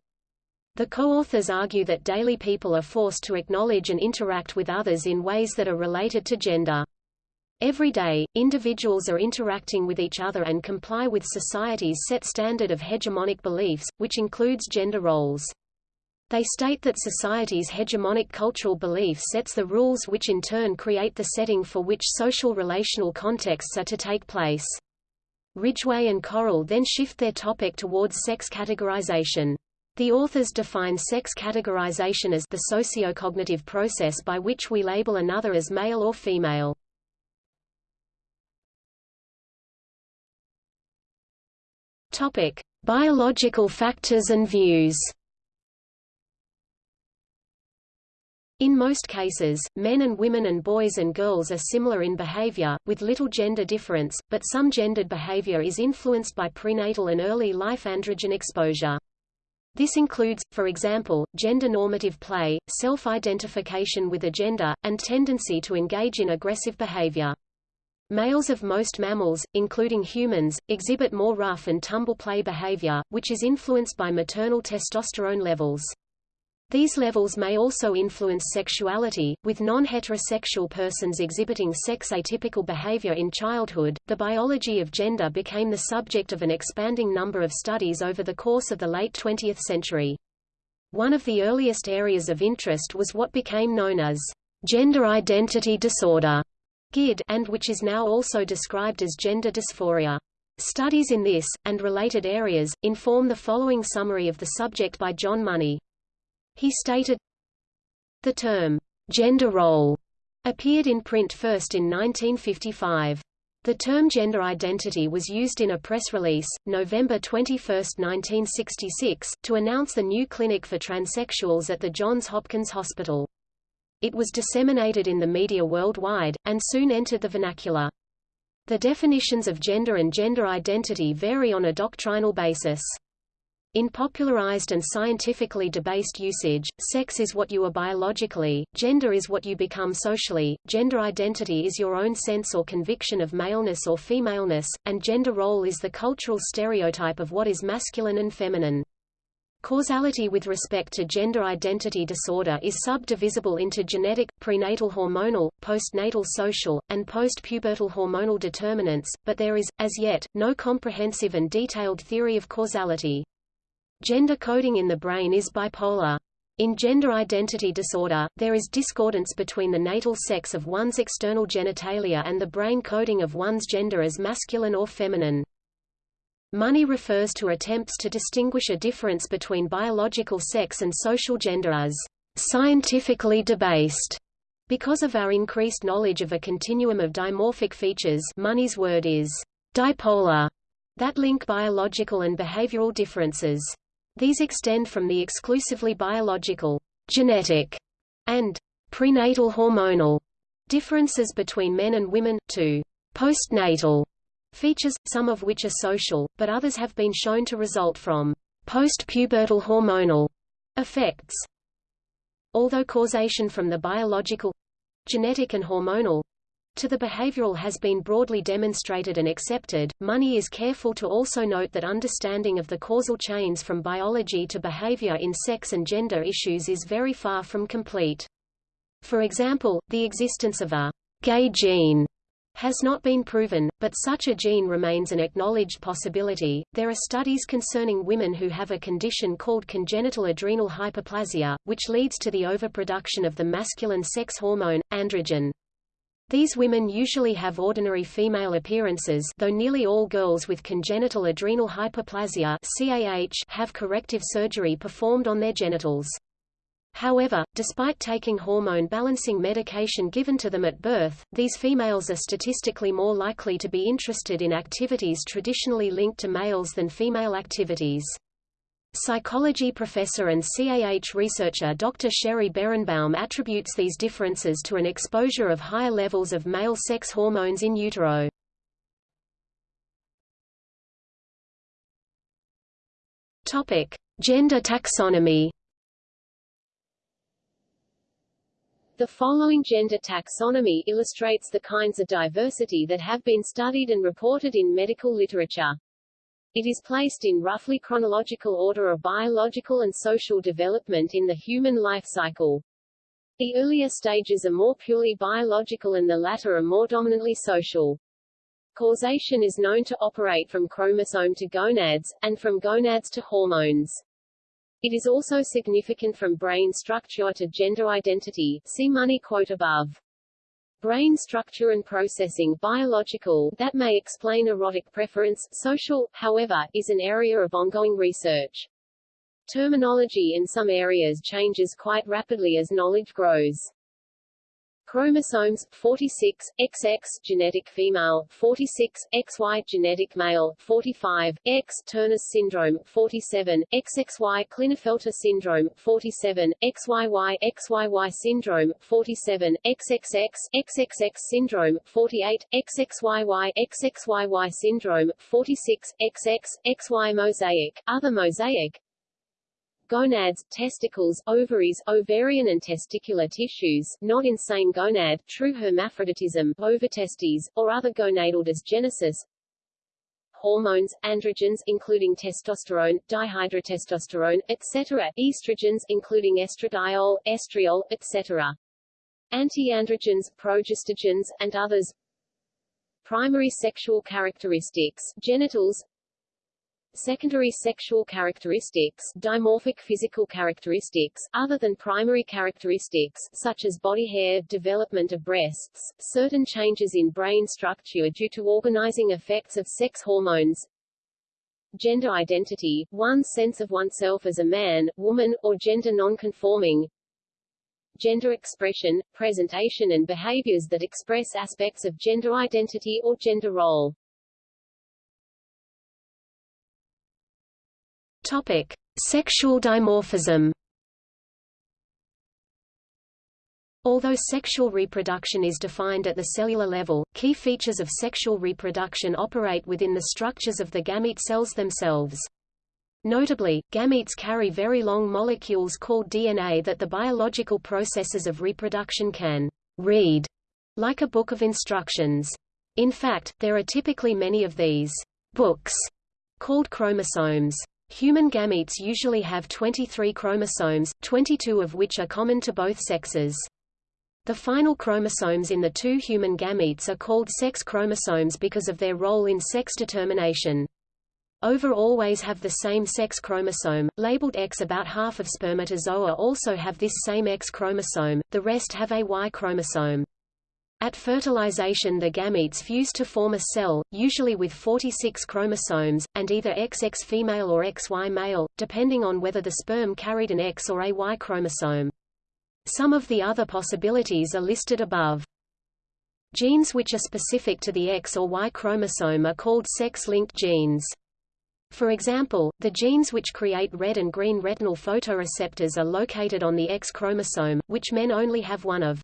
The co-authors argue that daily people are forced to acknowledge and interact with others in ways that are related to gender. Every day, individuals are interacting with each other and comply with society's set standard of hegemonic beliefs, which includes gender roles. They state that society's hegemonic cultural belief sets the rules which in turn create the setting for which social relational contexts are to take place. Ridgway and Correll then shift their topic towards sex categorization. The authors define sex categorization as the sociocognitive process by which we label another as male or female. Topic: Biological factors and views. In most cases, men and women and boys and girls are similar in behavior, with little gender difference, but some gendered behavior is influenced by prenatal and early life androgen exposure. This includes, for example, gender-normative play, self-identification with a gender, and tendency to engage in aggressive behavior. Males of most mammals, including humans, exhibit more rough and tumble play behavior, which is influenced by maternal testosterone levels. These levels may also influence sexuality, with non-heterosexual persons exhibiting sex-atypical behavior in childhood. The biology of gender became the subject of an expanding number of studies over the course of the late 20th century. One of the earliest areas of interest was what became known as gender identity disorder, GID and which is now also described as gender dysphoria. Studies in this, and related areas, inform the following summary of the subject by John Money. He stated, The term, gender role, appeared in print first in 1955. The term gender identity was used in a press release, November 21, 1966, to announce the new clinic for transsexuals at the Johns Hopkins Hospital. It was disseminated in the media worldwide, and soon entered the vernacular. The definitions of gender and gender identity vary on a doctrinal basis. In popularized and scientifically debased usage, sex is what you are biologically, gender is what you become socially, gender identity is your own sense or conviction of maleness or femaleness, and gender role is the cultural stereotype of what is masculine and feminine. Causality with respect to gender identity disorder is subdivisible into genetic, prenatal hormonal, postnatal social, and post-pubertal hormonal determinants, but there is, as yet, no comprehensive and detailed theory of causality. Gender coding in the brain is bipolar. In gender identity disorder, there is discordance between the natal sex of one's external genitalia and the brain coding of one's gender as masculine or feminine. Money refers to attempts to distinguish a difference between biological sex and social gender as scientifically debased. Because of our increased knowledge of a continuum of dimorphic features Money's word is dipolar, that link biological and behavioral differences. These extend from the exclusively biological, genetic, and prenatal hormonal differences between men and women, to postnatal features, some of which are social, but others have been shown to result from post-pubertal hormonal effects. Although causation from the biological genetic and hormonal to the behavioral has been broadly demonstrated and accepted, Money is careful to also note that understanding of the causal chains from biology to behavior in sex and gender issues is very far from complete. For example, the existence of a gay gene has not been proven, but such a gene remains an acknowledged possibility. There are studies concerning women who have a condition called congenital adrenal hyperplasia, which leads to the overproduction of the masculine sex hormone, androgen. These women usually have ordinary female appearances though nearly all girls with congenital adrenal hyperplasia CAH have corrective surgery performed on their genitals. However, despite taking hormone-balancing medication given to them at birth, these females are statistically more likely to be interested in activities traditionally linked to males than female activities. Psychology professor and CAH researcher Dr. Sheri Berenbaum attributes these differences to an exposure of higher levels of male sex hormones in utero. Topic: Gender taxonomy The following gender taxonomy illustrates the kinds of diversity that have been studied and reported in medical literature. It is placed in roughly chronological order of biological and social development in the human life cycle. The earlier stages are more purely biological and the latter are more dominantly social. Causation is known to operate from chromosome to gonads, and from gonads to hormones. It is also significant from brain structure to gender identity see money quote above. Brain structure and processing biological that may explain erotic preference social, however, is an area of ongoing research. Terminology in some areas changes quite rapidly as knowledge grows. Chromosomes 46 XX genetic female 46 XY genetic male 45 X Turner's syndrome 47 XXY Klinefelter syndrome 47 XYY XYY syndrome 47 XXX XXX syndrome 48 XXYY XXYY syndrome 46 XX XY mosaic. Other mosaic gonads, testicles, ovaries, ovarian and testicular tissues, not in same gonad, true hermaphroditism, ovotestes, or other gonadal dysgenesis, hormones, androgens including testosterone, dihydrotestosterone, etc., estrogens including estradiol, estriol, etc., antiandrogens, progestogens, and others, primary sexual characteristics, genitals, Secondary sexual characteristics dimorphic physical characteristics other than primary characteristics such as body hair, development of breasts, certain changes in brain structure due to organizing effects of sex hormones, gender identity, one's sense of oneself as a man, woman, or gender non-conforming, gender expression, presentation and behaviors that express aspects of gender identity or gender role. Topic: Sexual dimorphism. Although sexual reproduction is defined at the cellular level, key features of sexual reproduction operate within the structures of the gamete cells themselves. Notably, gametes carry very long molecules called DNA that the biological processes of reproduction can read, like a book of instructions. In fact, there are typically many of these books, called chromosomes. Human gametes usually have 23 chromosomes, 22 of which are common to both sexes. The final chromosomes in the two human gametes are called sex chromosomes because of their role in sex determination. Ova always have the same sex chromosome, labeled X. About half of spermatozoa also have this same X chromosome, the rest have a Y chromosome. At fertilization the gametes fuse to form a cell, usually with 46 chromosomes, and either XX female or XY male, depending on whether the sperm carried an X or a Y chromosome. Some of the other possibilities are listed above. Genes which are specific to the X or Y chromosome are called sex-linked genes. For example, the genes which create red and green retinal photoreceptors are located on the X chromosome, which men only have one of.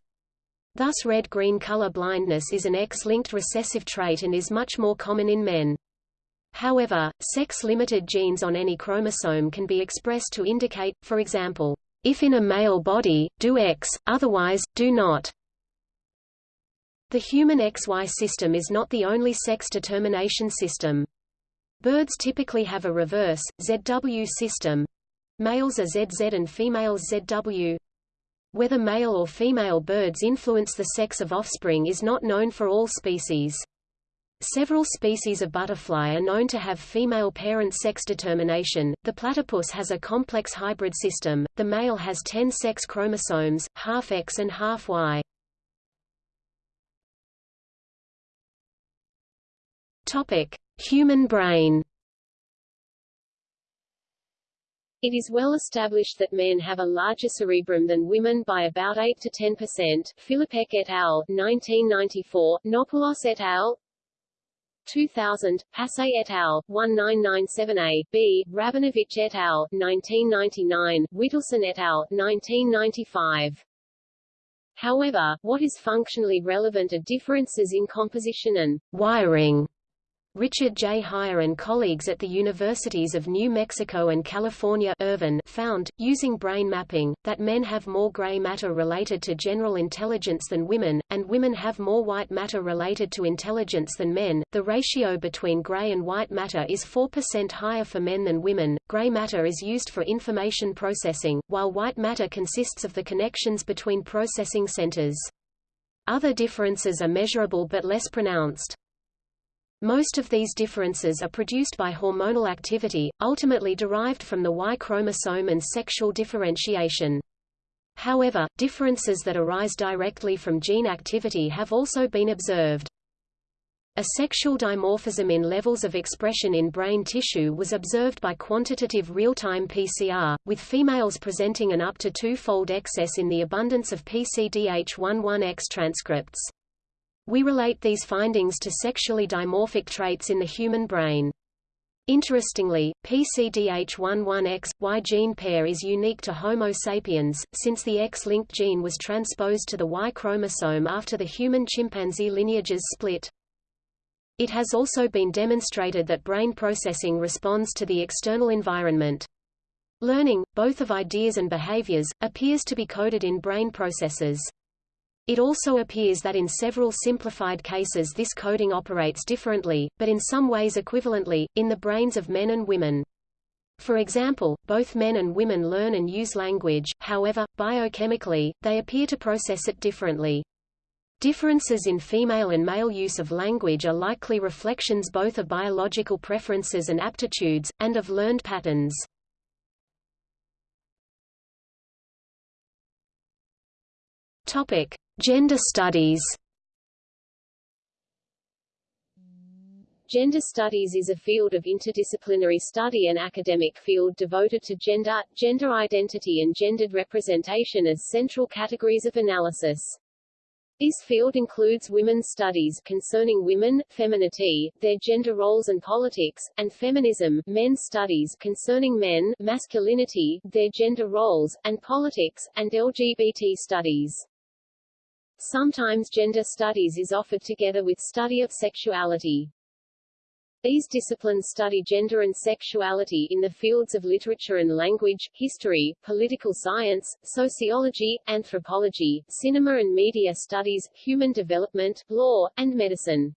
Thus red-green color blindness is an X-linked recessive trait and is much more common in men. However, sex-limited genes on any chromosome can be expressed to indicate, for example, if in a male body, do X, otherwise, do not. The human XY system is not the only sex determination system. Birds typically have a reverse, ZW system. Males are ZZ and females ZW. Whether male or female birds influence the sex of offspring is not known for all species. Several species of butterfly are known to have female parent sex determination. The platypus has a complex hybrid system. The male has 10 sex chromosomes, half X and half Y. Topic: Human brain. It is well established that men have a larger cerebrum than women by about 8 to 10 percent. Filipek et al. 1994, Nopoulos et al. 2000, Passé et al. 1997a, b. Rabinowicz et al. 1999, Witelson et al. 1995. However, what is functionally relevant are differences in composition and wiring Richard J. Haier and colleagues at the universities of New Mexico and California Irvine found, using brain mapping, that men have more gray matter related to general intelligence than women, and women have more white matter related to intelligence than men. The ratio between gray and white matter is 4% higher for men than women. Gray matter is used for information processing, while white matter consists of the connections between processing centers. Other differences are measurable but less pronounced. Most of these differences are produced by hormonal activity, ultimately derived from the Y chromosome and sexual differentiation. However, differences that arise directly from gene activity have also been observed. A sexual dimorphism in levels of expression in brain tissue was observed by quantitative real-time PCR, with females presenting an up to two-fold excess in the abundance of PCDH11X transcripts. We relate these findings to sexually dimorphic traits in the human brain. Interestingly, PCDH11X, Y gene pair is unique to Homo sapiens, since the X-linked gene was transposed to the Y chromosome after the human-chimpanzee lineages split. It has also been demonstrated that brain processing responds to the external environment. Learning, both of ideas and behaviors, appears to be coded in brain processes. It also appears that in several simplified cases this coding operates differently, but in some ways equivalently, in the brains of men and women. For example, both men and women learn and use language, however, biochemically, they appear to process it differently. Differences in female and male use of language are likely reflections both of biological preferences and aptitudes, and of learned patterns. Topic. Gender studies Gender studies is a field of interdisciplinary study and academic field devoted to gender, gender identity and gendered representation as central categories of analysis. This field includes women's studies concerning women, femininity, their gender roles and politics, and feminism, men's studies concerning men, masculinity, their gender roles, and politics, and LGBT studies. Sometimes gender studies is offered together with study of sexuality. These disciplines study gender and sexuality in the fields of literature and language, history, political science, sociology, anthropology, cinema and media studies, human development, law, and medicine.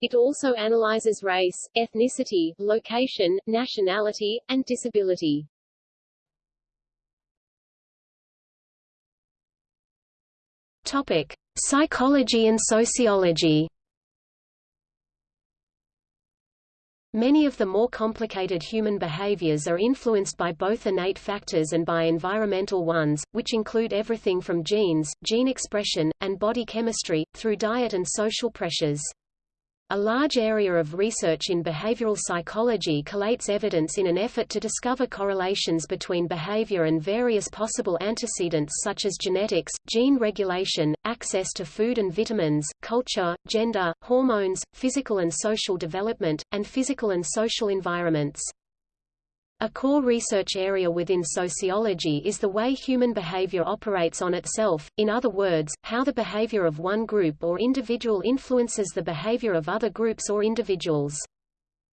It also analyzes race, ethnicity, location, nationality, and disability. Topic: Psychology and sociology. Many of the more complicated human behaviors are influenced by both innate factors and by environmental ones, which include everything from genes, gene expression, and body chemistry, through diet and social pressures. A large area of research in behavioral psychology collates evidence in an effort to discover correlations between behavior and various possible antecedents such as genetics, gene regulation, access to food and vitamins, culture, gender, hormones, physical and social development, and physical and social environments. A core research area within sociology is the way human behavior operates on itself, in other words, how the behavior of one group or individual influences the behavior of other groups or individuals.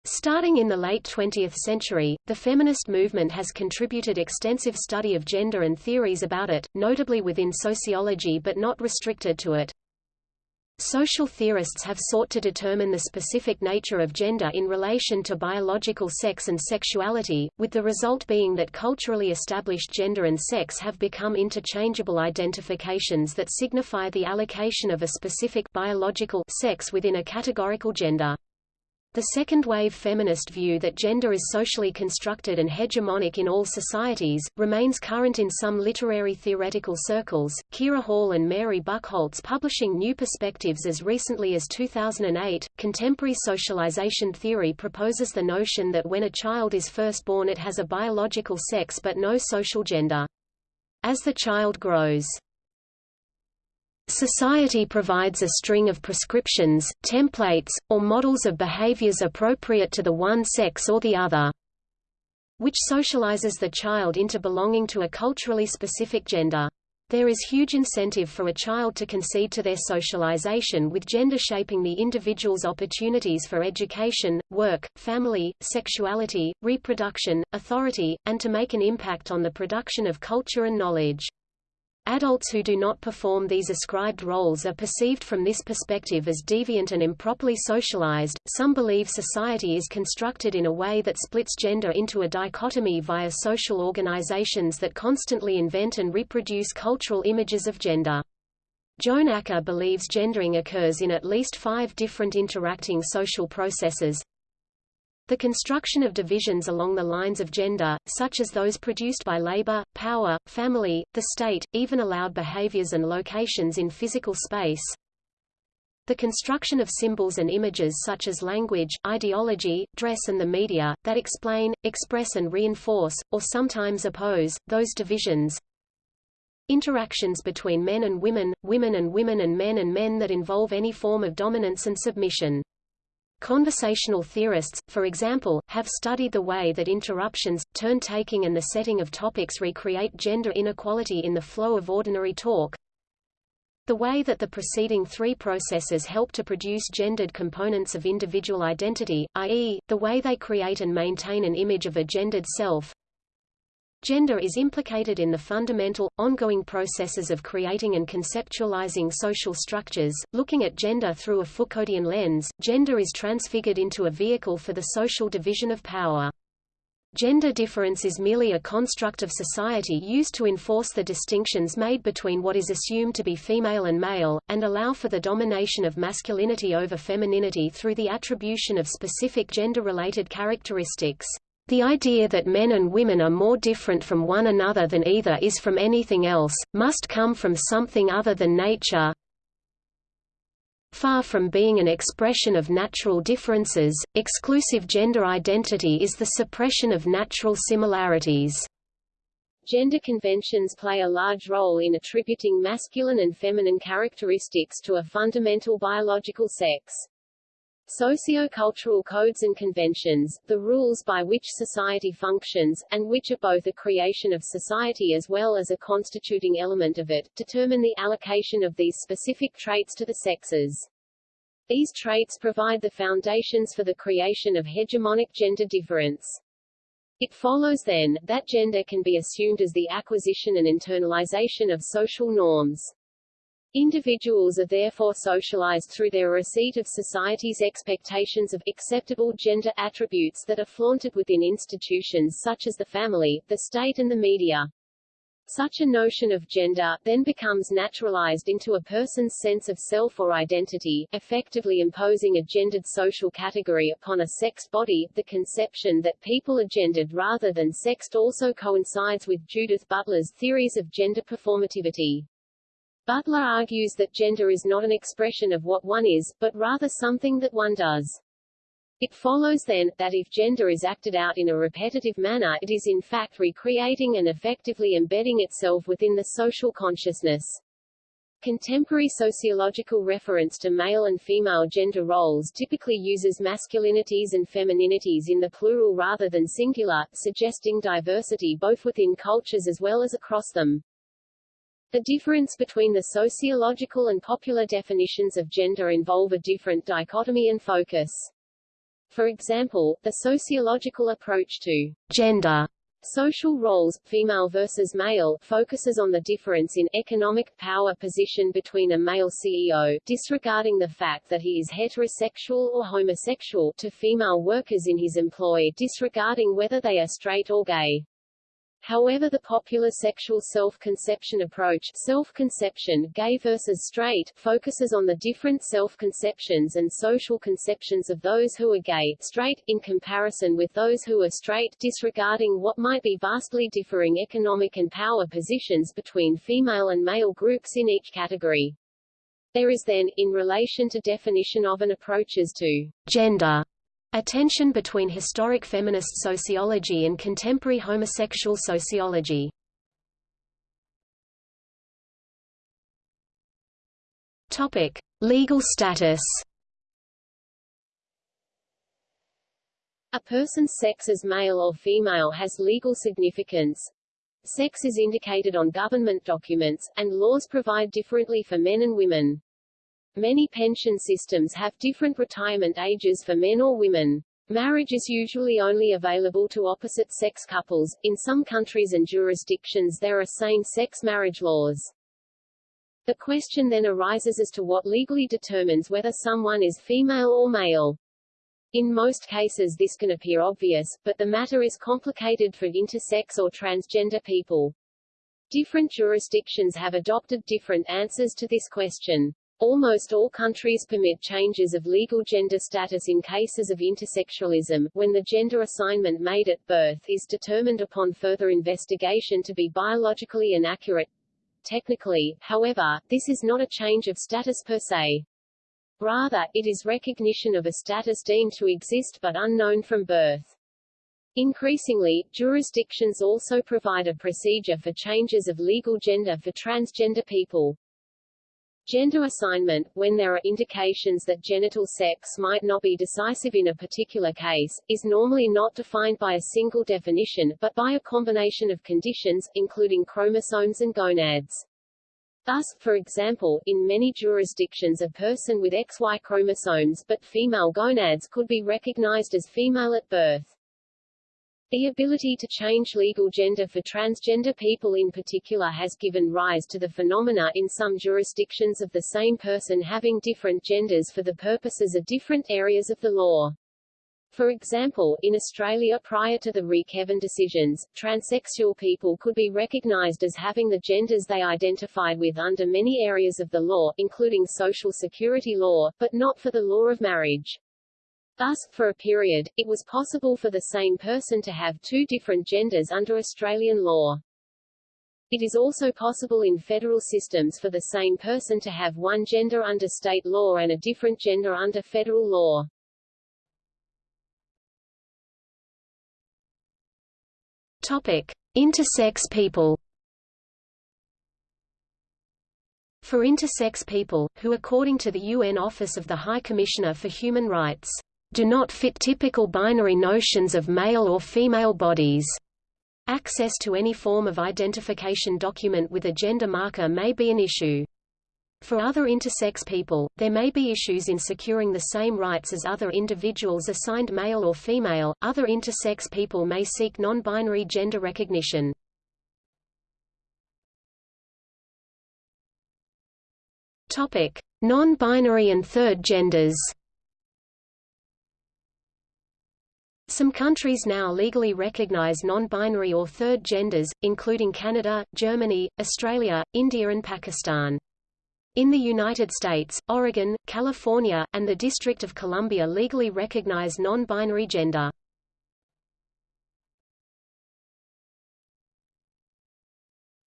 Starting in the late 20th century, the feminist movement has contributed extensive study of gender and theories about it, notably within sociology but not restricted to it. Social theorists have sought to determine the specific nature of gender in relation to biological sex and sexuality, with the result being that culturally established gender and sex have become interchangeable identifications that signify the allocation of a specific biological sex within a categorical gender. The second-wave feminist view that gender is socially constructed and hegemonic in all societies, remains current in some literary theoretical circles. Kira Hall and Mary Bucholtz publishing New Perspectives as recently as 2008. Contemporary socialization theory proposes the notion that when a child is first born it has a biological sex but no social gender. As the child grows, Society provides a string of prescriptions, templates, or models of behaviors appropriate to the one sex or the other, which socializes the child into belonging to a culturally specific gender. There is huge incentive for a child to concede to their socialization with gender shaping the individual's opportunities for education, work, family, sexuality, reproduction, authority, and to make an impact on the production of culture and knowledge. Adults who do not perform these ascribed roles are perceived from this perspective as deviant and improperly socialized. Some believe society is constructed in a way that splits gender into a dichotomy via social organizations that constantly invent and reproduce cultural images of gender. Joan Acker believes gendering occurs in at least five different interacting social processes, the construction of divisions along the lines of gender, such as those produced by labor, power, family, the state, even allowed behaviors and locations in physical space. The construction of symbols and images such as language, ideology, dress and the media, that explain, express and reinforce, or sometimes oppose, those divisions. Interactions between men and women, women and women and men and men that involve any form of dominance and submission. Conversational theorists, for example, have studied the way that interruptions, turn-taking and the setting of topics recreate gender inequality in the flow of ordinary talk. The way that the preceding three processes help to produce gendered components of individual identity, i.e., the way they create and maintain an image of a gendered self, Gender is implicated in the fundamental, ongoing processes of creating and conceptualizing social structures. Looking at gender through a Foucauldian lens, gender is transfigured into a vehicle for the social division of power. Gender difference is merely a construct of society used to enforce the distinctions made between what is assumed to be female and male, and allow for the domination of masculinity over femininity through the attribution of specific gender-related characteristics. The idea that men and women are more different from one another than either is from anything else, must come from something other than nature. Far from being an expression of natural differences, exclusive gender identity is the suppression of natural similarities. Gender conventions play a large role in attributing masculine and feminine characteristics to a fundamental biological sex. Socio-cultural codes and conventions, the rules by which society functions, and which are both a creation of society as well as a constituting element of it, determine the allocation of these specific traits to the sexes. These traits provide the foundations for the creation of hegemonic gender difference. It follows then, that gender can be assumed as the acquisition and internalization of social norms. Individuals are therefore socialized through their receipt of society's expectations of acceptable gender attributes that are flaunted within institutions such as the family, the state and the media. Such a notion of gender, then becomes naturalized into a person's sense of self or identity, effectively imposing a gendered social category upon a sexed body. The conception that people are gendered rather than sexed also coincides with Judith Butler's theories of gender performativity. Butler argues that gender is not an expression of what one is, but rather something that one does. It follows then, that if gender is acted out in a repetitive manner it is in fact recreating and effectively embedding itself within the social consciousness. Contemporary sociological reference to male and female gender roles typically uses masculinities and femininities in the plural rather than singular, suggesting diversity both within cultures as well as across them. The difference between the sociological and popular definitions of gender involve a different dichotomy and focus. For example, the sociological approach to gender Social roles, female versus male, focuses on the difference in economic power position between a male CEO, disregarding the fact that he is heterosexual or homosexual, to female workers in his employ, disregarding whether they are straight or gay. However the popular sexual self-conception approach self-conception, gay versus straight, focuses on the different self-conceptions and social conceptions of those who are gay, straight, in comparison with those who are straight, disregarding what might be vastly differing economic and power positions between female and male groups in each category. There is then, in relation to definition of and approaches to gender, a tension between historic feminist sociology and contemporary homosexual sociology. Topic: Legal status. A person's sex as male or female has legal significance. Sex is indicated on government documents, and laws provide differently for men and women. Many pension systems have different retirement ages for men or women. Marriage is usually only available to opposite-sex couples. In some countries and jurisdictions there are same-sex marriage laws. The question then arises as to what legally determines whether someone is female or male. In most cases this can appear obvious, but the matter is complicated for intersex or transgender people. Different jurisdictions have adopted different answers to this question. Almost all countries permit changes of legal gender status in cases of intersexualism, when the gender assignment made at birth is determined upon further investigation to be biologically inaccurate. Technically, however, this is not a change of status per se. Rather, it is recognition of a status deemed to exist but unknown from birth. Increasingly, jurisdictions also provide a procedure for changes of legal gender for transgender people. Gender assignment, when there are indications that genital sex might not be decisive in a particular case, is normally not defined by a single definition, but by a combination of conditions, including chromosomes and gonads. Thus, for example, in many jurisdictions a person with XY chromosomes but female gonads could be recognized as female at birth. The ability to change legal gender for transgender people in particular has given rise to the phenomena in some jurisdictions of the same person having different genders for the purposes of different areas of the law. For example, in Australia prior to the Re-Kevin decisions, transsexual people could be recognized as having the genders they identified with under many areas of the law, including social security law, but not for the law of marriage. Thus, for a period, it was possible for the same person to have two different genders under Australian law. It is also possible in federal systems for the same person to have one gender under state law and a different gender under federal law. Topic: Intersex people. For intersex people, who according to the UN Office of the High Commissioner for Human Rights do not fit typical binary notions of male or female bodies. Access to any form of identification document with a gender marker may be an issue. For other intersex people, there may be issues in securing the same rights as other individuals assigned male or female. Other intersex people may seek non-binary gender recognition. Topic: Non-binary and third genders. Some countries now legally recognize non-binary or third genders, including Canada, Germany, Australia, India and Pakistan. In the United States, Oregon, California, and the District of Columbia legally recognize non-binary gender.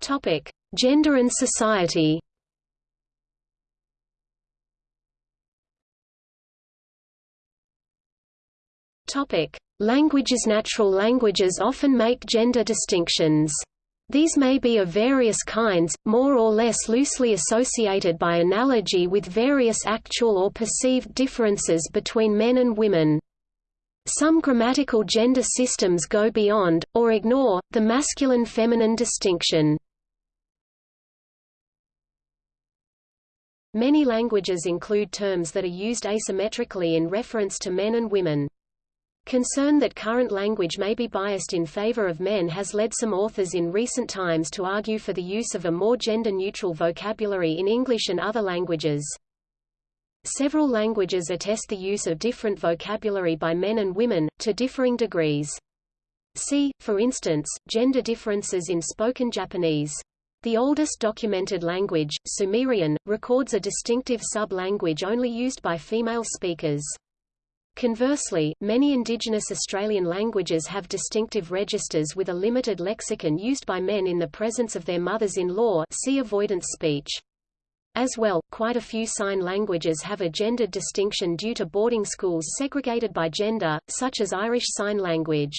Topic: Gender and society. Topic: Languages Natural languages often make gender distinctions. These may be of various kinds, more or less loosely associated by analogy with various actual or perceived differences between men and women. Some grammatical gender systems go beyond, or ignore, the masculine-feminine distinction. Many languages include terms that are used asymmetrically in reference to men and women. Concern that current language may be biased in favor of men has led some authors in recent times to argue for the use of a more gender-neutral vocabulary in English and other languages. Several languages attest the use of different vocabulary by men and women, to differing degrees. See, for instance, gender differences in spoken Japanese. The oldest documented language, Sumerian, records a distinctive sub-language only used by female speakers. Conversely, many indigenous Australian languages have distinctive registers with a limited lexicon used by men in the presence of their mothers-in-law see avoidance speech. As well, quite a few sign languages have a gendered distinction due to boarding schools segregated by gender, such as Irish Sign Language.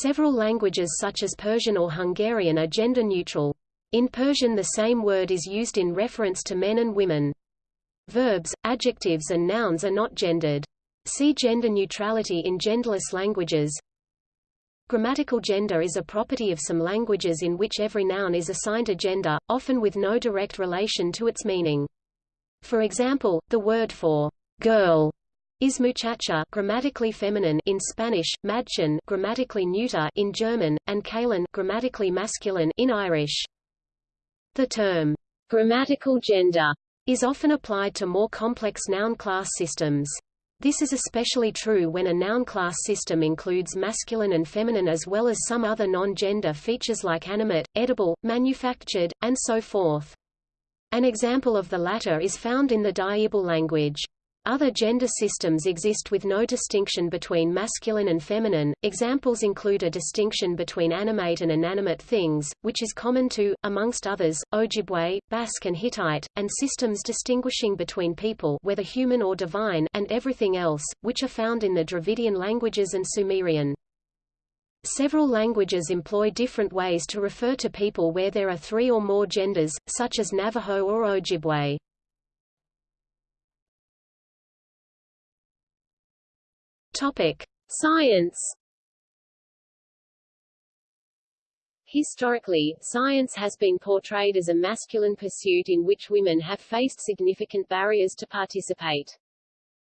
Several languages such as Persian or Hungarian are gender neutral. In Persian the same word is used in reference to men and women. Verbs, adjectives and nouns are not gendered. See gender neutrality in genderless languages. Grammatical gender is a property of some languages in which every noun is assigned a gender, often with no direct relation to its meaning. For example, the word for girl is muchacha grammatically feminine in Spanish, Madchen grammatically neuter in German, and cailín grammatically masculine in Irish. The term grammatical gender is often applied to more complex noun class systems. This is especially true when a noun class system includes masculine and feminine as well as some other non-gender features like animate, edible, manufactured, and so forth. An example of the latter is found in the Dyirbal language. Other gender systems exist with no distinction between masculine and feminine. Examples include a distinction between animate and inanimate things, which is common to, amongst others, Ojibwe, Basque and Hittite, and systems distinguishing between people whether human or divine and everything else, which are found in the Dravidian languages and Sumerian. Several languages employ different ways to refer to people where there are three or more genders, such as Navajo or Ojibwe. Topic: Science. Historically, science has been portrayed as a masculine pursuit in which women have faced significant barriers to participate.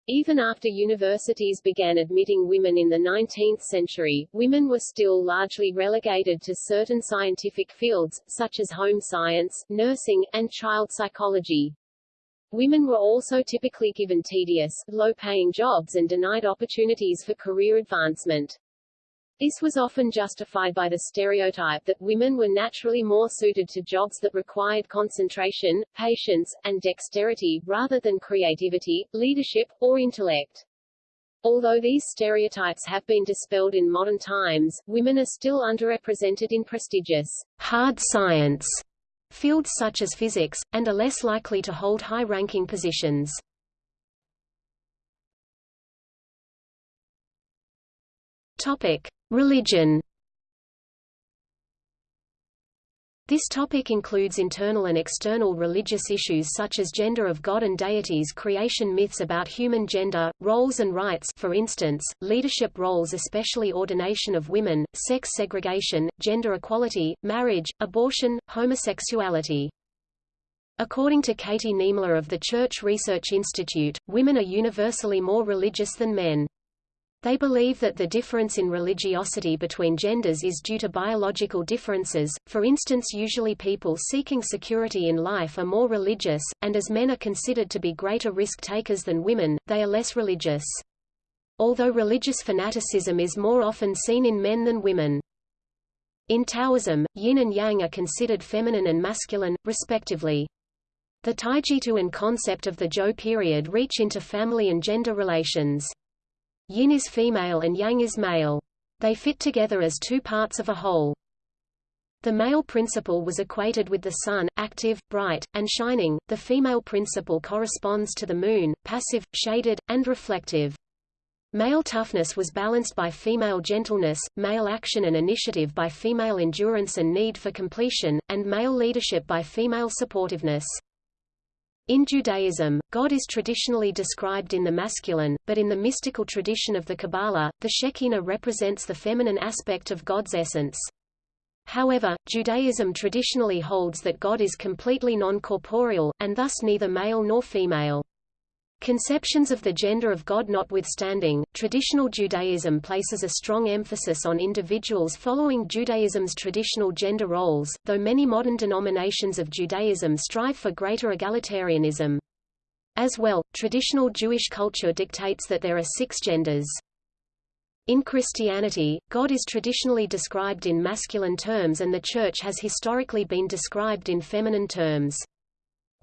Even after universities began admitting women in the 19th century, women were still largely relegated to certain scientific fields, such as home science, nursing, and child psychology. Women were also typically given tedious, low-paying jobs and denied opportunities for career advancement. This was often justified by the stereotype that women were naturally more suited to jobs that required concentration, patience, and dexterity, rather than creativity, leadership, or intellect. Although these stereotypes have been dispelled in modern times, women are still underrepresented in prestigious, hard science fields such as physics, and are less likely to hold high-ranking positions. Religion. This topic includes internal and external religious issues such as gender of God and deities creation myths about human gender, roles and rights for instance, leadership roles especially ordination of women, sex segregation, gender equality, marriage, abortion, homosexuality. According to Katie Niemler of the Church Research Institute, women are universally more religious than men. They believe that the difference in religiosity between genders is due to biological differences, for instance usually people seeking security in life are more religious, and as men are considered to be greater risk-takers than women, they are less religious. Although religious fanaticism is more often seen in men than women. In Taoism, yin and yang are considered feminine and masculine, respectively. The Taijitu and concept of the Zhou period reach into family and gender relations. Yin is female and yang is male. They fit together as two parts of a whole. The male principle was equated with the sun, active, bright, and shining, the female principle corresponds to the moon, passive, shaded, and reflective. Male toughness was balanced by female gentleness, male action and initiative by female endurance and need for completion, and male leadership by female supportiveness. In Judaism, God is traditionally described in the masculine, but in the mystical tradition of the Kabbalah, the Shekinah represents the feminine aspect of God's essence. However, Judaism traditionally holds that God is completely non-corporeal, and thus neither male nor female. Conceptions of the gender of God notwithstanding, traditional Judaism places a strong emphasis on individuals following Judaism's traditional gender roles, though many modern denominations of Judaism strive for greater egalitarianism. As well, traditional Jewish culture dictates that there are six genders. In Christianity, God is traditionally described in masculine terms and the Church has historically been described in feminine terms.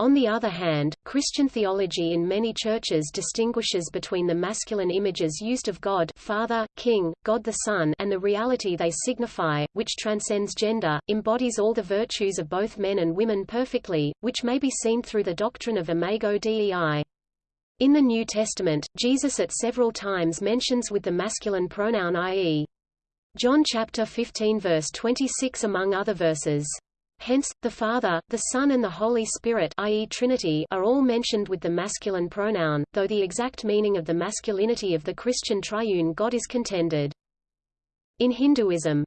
On the other hand, Christian theology in many churches distinguishes between the masculine images used of God Father, King, God the Son and the reality they signify, which transcends gender, embodies all the virtues of both men and women perfectly, which may be seen through the doctrine of Imago Dei. In the New Testament, Jesus at several times mentions with the masculine pronoun i.e. John chapter 15 verse 26 among other verses. Hence, the Father, the Son and the Holy Spirit i.e. Trinity are all mentioned with the masculine pronoun, though the exact meaning of the masculinity of the Christian triune God is contended. In Hinduism,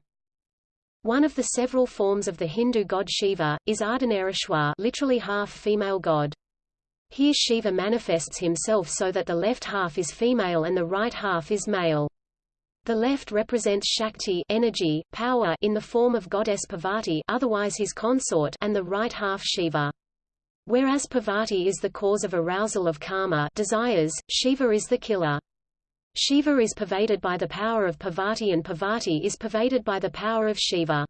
one of the several forms of the Hindu god Shiva, is Ardhanarishwar literally half female god. Here Shiva manifests himself so that the left half is female and the right half is male. The left represents Shakti energy, power in the form of goddess Parvati otherwise his consort and the right half Shiva. Whereas Parvati is the cause of arousal of karma desires, Shiva is the killer. Shiva is pervaded by the power of Parvati and Parvati is pervaded by the power of Shiva.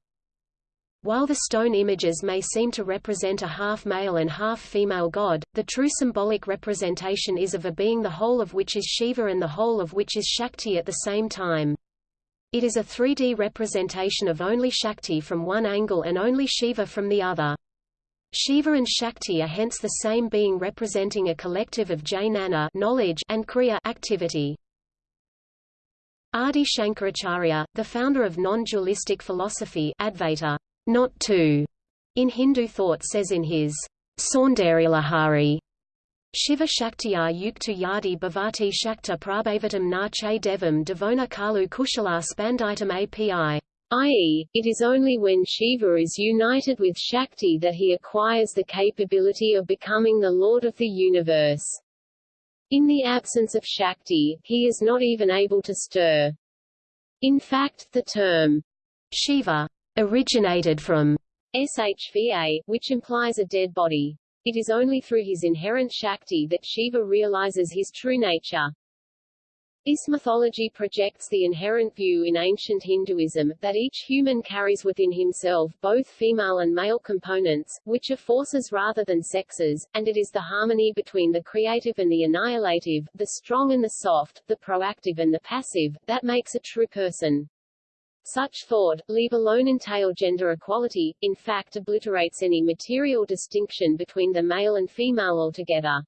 While the stone images may seem to represent a half-male and half-female god, the true symbolic representation is of a being the whole of which is Shiva and the whole of which is Shakti at the same time. It is a 3D representation of only Shakti from one angle and only Shiva from the other. Shiva and Shakti are hence the same being representing a collective of jnana knowledge and kriya activity. Adi Shankaracharya, the founder of non-dualistic philosophy Advaita, not to, in Hindu thought says in his Saundaryalahari, Shiva Shaktiyar Yuktu Yadi Bhavati Shakta Prabhavatam Na Che Devam Devona Kalu Kushala Spanditam API i.e., it is only when Shiva is united with Shakti that he acquires the capability of becoming the Lord of the universe. In the absence of Shakti, he is not even able to stir. In fact, the term Shiva originated from shva, which implies a dead body. It is only through his inherent Shakti that Shiva realizes his true nature. This mythology projects the inherent view in ancient Hinduism, that each human carries within himself both female and male components, which are forces rather than sexes, and it is the harmony between the creative and the annihilative, the strong and the soft, the proactive and the passive, that makes a true person. Such thought, leave alone entail gender equality, in fact obliterates any material distinction between the male and female altogether.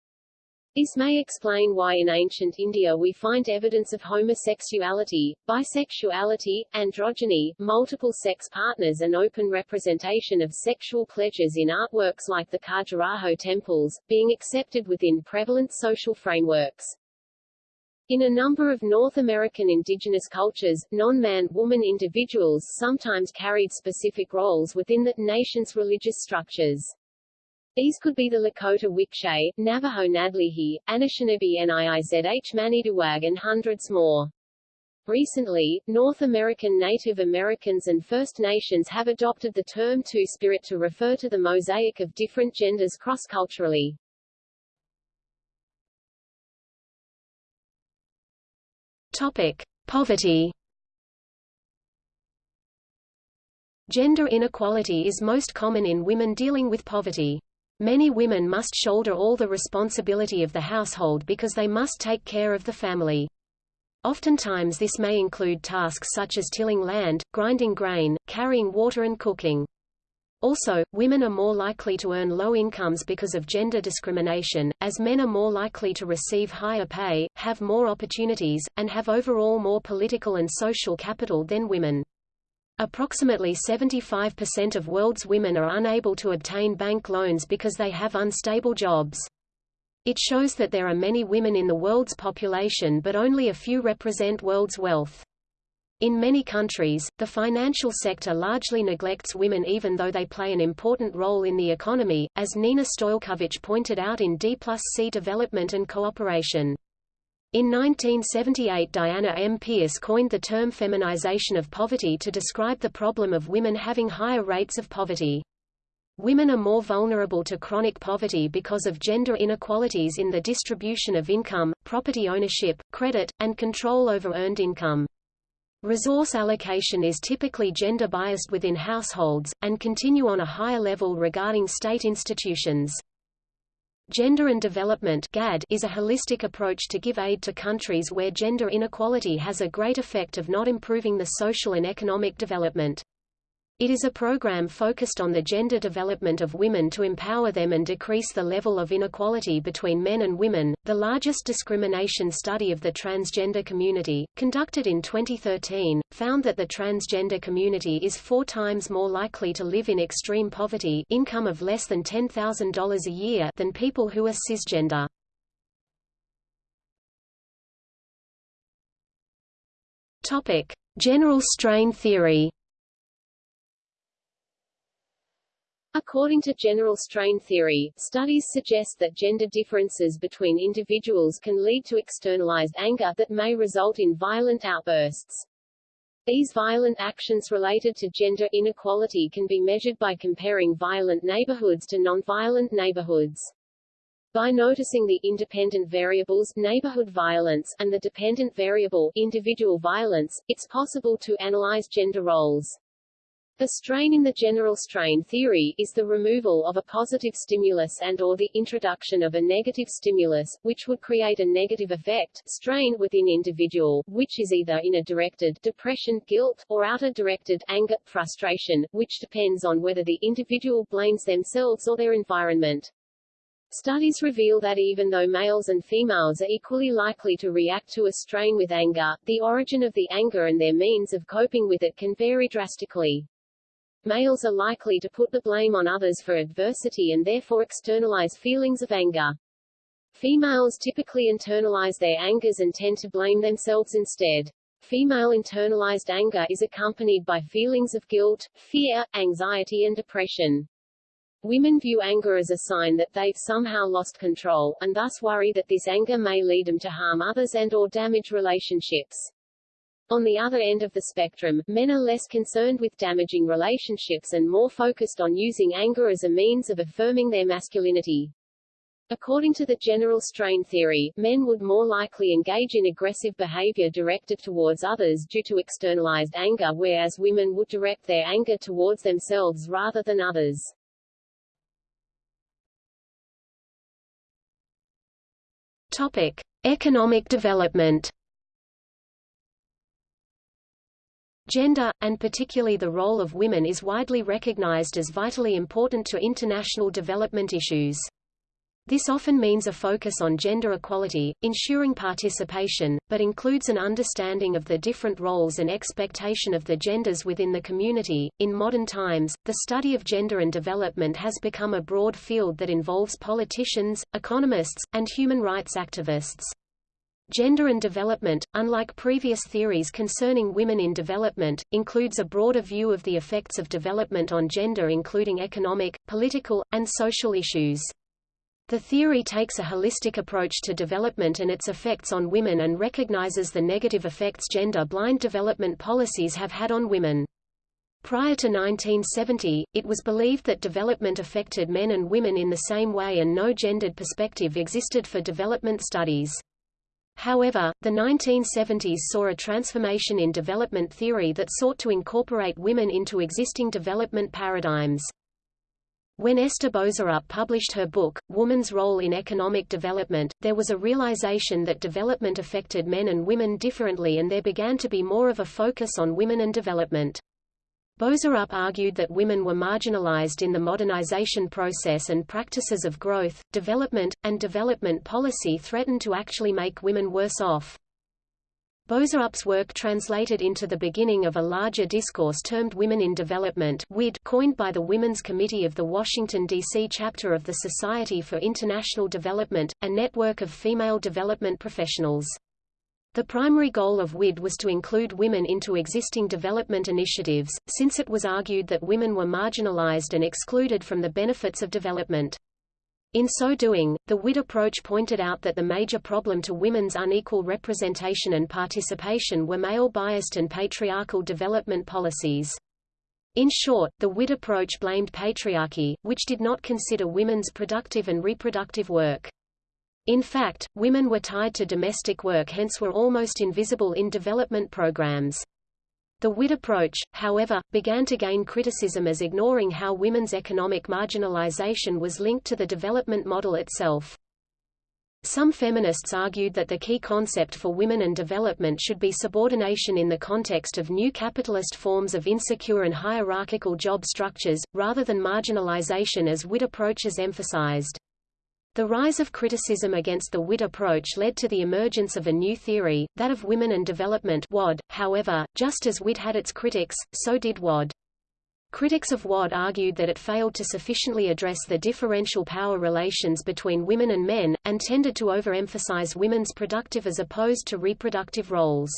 This may explain why in ancient India we find evidence of homosexuality, bisexuality, androgyny, multiple sex partners and open representation of sexual pleasures in artworks like the Khajuraho temples, being accepted within prevalent social frameworks. In a number of North American indigenous cultures, non-man-woman individuals sometimes carried specific roles within the nation's religious structures. These could be the Lakota Wikshay, Navajo Nádleehi, Anishinaabe Niizh Manidoowag and hundreds more. Recently, North American Native Americans and First Nations have adopted the term Two-Spirit to refer to the mosaic of different genders cross-culturally. Topic: Poverty. Gender inequality is most common in women dealing with poverty. Many women must shoulder all the responsibility of the household because they must take care of the family. Oftentimes this may include tasks such as tilling land, grinding grain, carrying water and cooking. Also, women are more likely to earn low incomes because of gender discrimination, as men are more likely to receive higher pay, have more opportunities, and have overall more political and social capital than women. Approximately 75% of world's women are unable to obtain bank loans because they have unstable jobs. It shows that there are many women in the world's population but only a few represent world's wealth. In many countries, the financial sector largely neglects women even though they play an important role in the economy, as Nina Stojkovic pointed out in D plus C Development and Cooperation. In 1978 Diana M. Pearce coined the term feminization of poverty to describe the problem of women having higher rates of poverty. Women are more vulnerable to chronic poverty because of gender inequalities in the distribution of income, property ownership, credit, and control over earned income. Resource allocation is typically gender-biased within households, and continue on a higher level regarding state institutions. Gender and Development GAD is a holistic approach to give aid to countries where gender inequality has a great effect of not improving the social and economic development. It is a program focused on the gender development of women to empower them and decrease the level of inequality between men and women. The largest discrimination study of the transgender community, conducted in 2013, found that the transgender community is four times more likely to live in extreme poverty income of less than $10,000 a year than people who are cisgender. Topic: General strain theory. According to general strain theory, studies suggest that gender differences between individuals can lead to externalized anger that may result in violent outbursts. These violent actions related to gender inequality can be measured by comparing violent neighborhoods to nonviolent neighborhoods. By noticing the independent variables neighborhood violence and the dependent variable individual violence, it's possible to analyze gender roles. The strain in the general strain theory is the removal of a positive stimulus and or the introduction of a negative stimulus, which would create a negative effect strain within individual, which is either inner-directed depression, guilt, or outer-directed anger, frustration, which depends on whether the individual blames themselves or their environment. Studies reveal that even though males and females are equally likely to react to a strain with anger, the origin of the anger and their means of coping with it can vary drastically. Males are likely to put the blame on others for adversity and therefore externalize feelings of anger. Females typically internalize their angers and tend to blame themselves instead. Female internalized anger is accompanied by feelings of guilt, fear, anxiety and depression. Women view anger as a sign that they've somehow lost control, and thus worry that this anger may lead them to harm others and or damage relationships. On the other end of the spectrum, men are less concerned with damaging relationships and more focused on using anger as a means of affirming their masculinity. According to the general strain theory, men would more likely engage in aggressive behavior directed towards others due to externalized anger whereas women would direct their anger towards themselves rather than others. Topic: Economic development Gender, and particularly the role of women is widely recognized as vitally important to international development issues. This often means a focus on gender equality, ensuring participation, but includes an understanding of the different roles and expectation of the genders within the community. In modern times, the study of gender and development has become a broad field that involves politicians, economists, and human rights activists. Gender and development, unlike previous theories concerning women in development, includes a broader view of the effects of development on gender including economic, political, and social issues. The theory takes a holistic approach to development and its effects on women and recognizes the negative effects gender-blind development policies have had on women. Prior to 1970, it was believed that development affected men and women in the same way and no gendered perspective existed for development studies. However, the 1970s saw a transformation in development theory that sought to incorporate women into existing development paradigms. When Ester Boserup published her book, Woman's Role in Economic Development, there was a realization that development affected men and women differently and there began to be more of a focus on women and development. Boserup argued that women were marginalized in the modernization process and practices of growth, development, and development policy threatened to actually make women worse off. Boserup's work translated into the beginning of a larger discourse termed Women in Development WID, coined by the Women's Committee of the Washington, D.C. chapter of the Society for International Development, a network of female development professionals. The primary goal of WID was to include women into existing development initiatives, since it was argued that women were marginalized and excluded from the benefits of development. In so doing, the WID approach pointed out that the major problem to women's unequal representation and participation were male-biased and patriarchal development policies. In short, the WID approach blamed patriarchy, which did not consider women's productive and reproductive work. In fact, women were tied to domestic work hence were almost invisible in development programs. The WID approach, however, began to gain criticism as ignoring how women's economic marginalization was linked to the development model itself. Some feminists argued that the key concept for women and development should be subordination in the context of new capitalist forms of insecure and hierarchical job structures, rather than marginalization as WID approaches emphasized. The rise of criticism against the WID approach led to the emergence of a new theory, that of women and development WAD. However, just as WID had its critics, so did WAD. Critics of WAD argued that it failed to sufficiently address the differential power relations between women and men, and tended to overemphasize women's productive as opposed to reproductive roles.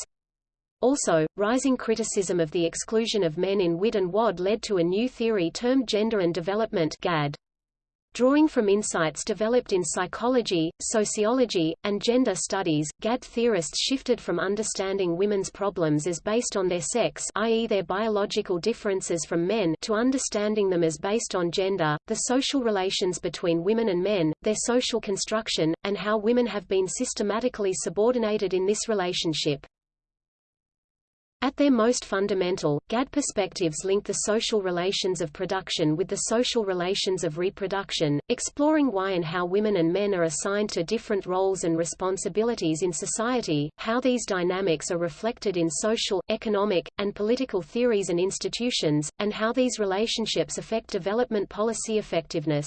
Also, rising criticism of the exclusion of men in WID and WAD led to a new theory termed gender and development GAD. Drawing from insights developed in psychology, sociology, and gender studies, GAD theorists shifted from understanding women's problems as based on their sex i.e. their biological differences from men to understanding them as based on gender, the social relations between women and men, their social construction, and how women have been systematically subordinated in this relationship. At their most fundamental, GAD perspectives link the social relations of production with the social relations of reproduction, exploring why and how women and men are assigned to different roles and responsibilities in society, how these dynamics are reflected in social, economic, and political theories and institutions, and how these relationships affect development policy effectiveness.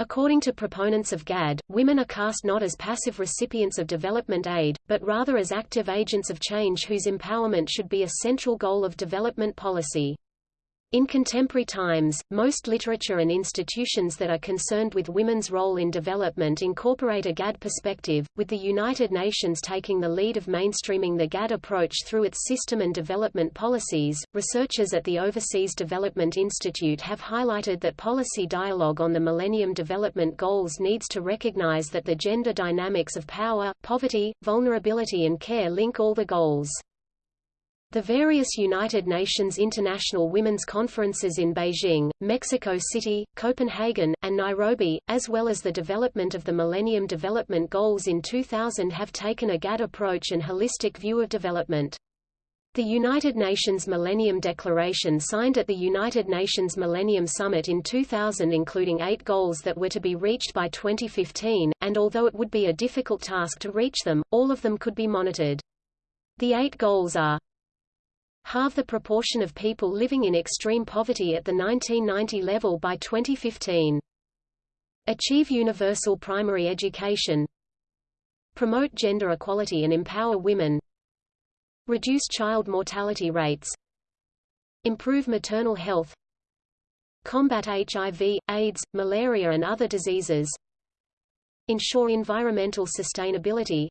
According to proponents of GAD, women are cast not as passive recipients of development aid, but rather as active agents of change whose empowerment should be a central goal of development policy. In contemporary times, most literature and institutions that are concerned with women's role in development incorporate a GAD perspective, with the United Nations taking the lead of mainstreaming the GAD approach through its system and development policies. Researchers at the Overseas Development Institute have highlighted that policy dialogue on the Millennium Development Goals needs to recognize that the gender dynamics of power, poverty, vulnerability and care link all the goals. The various United Nations International Women's Conferences in Beijing, Mexico City, Copenhagen, and Nairobi, as well as the development of the Millennium Development Goals in 2000 have taken a GAD approach and holistic view of development. The United Nations Millennium Declaration signed at the United Nations Millennium Summit in 2000 including eight goals that were to be reached by 2015, and although it would be a difficult task to reach them, all of them could be monitored. The eight goals are halve the proportion of people living in extreme poverty at the 1990 level by 2015. Achieve universal primary education. Promote gender equality and empower women. Reduce child mortality rates. Improve maternal health. Combat HIV, AIDS, malaria and other diseases. Ensure environmental sustainability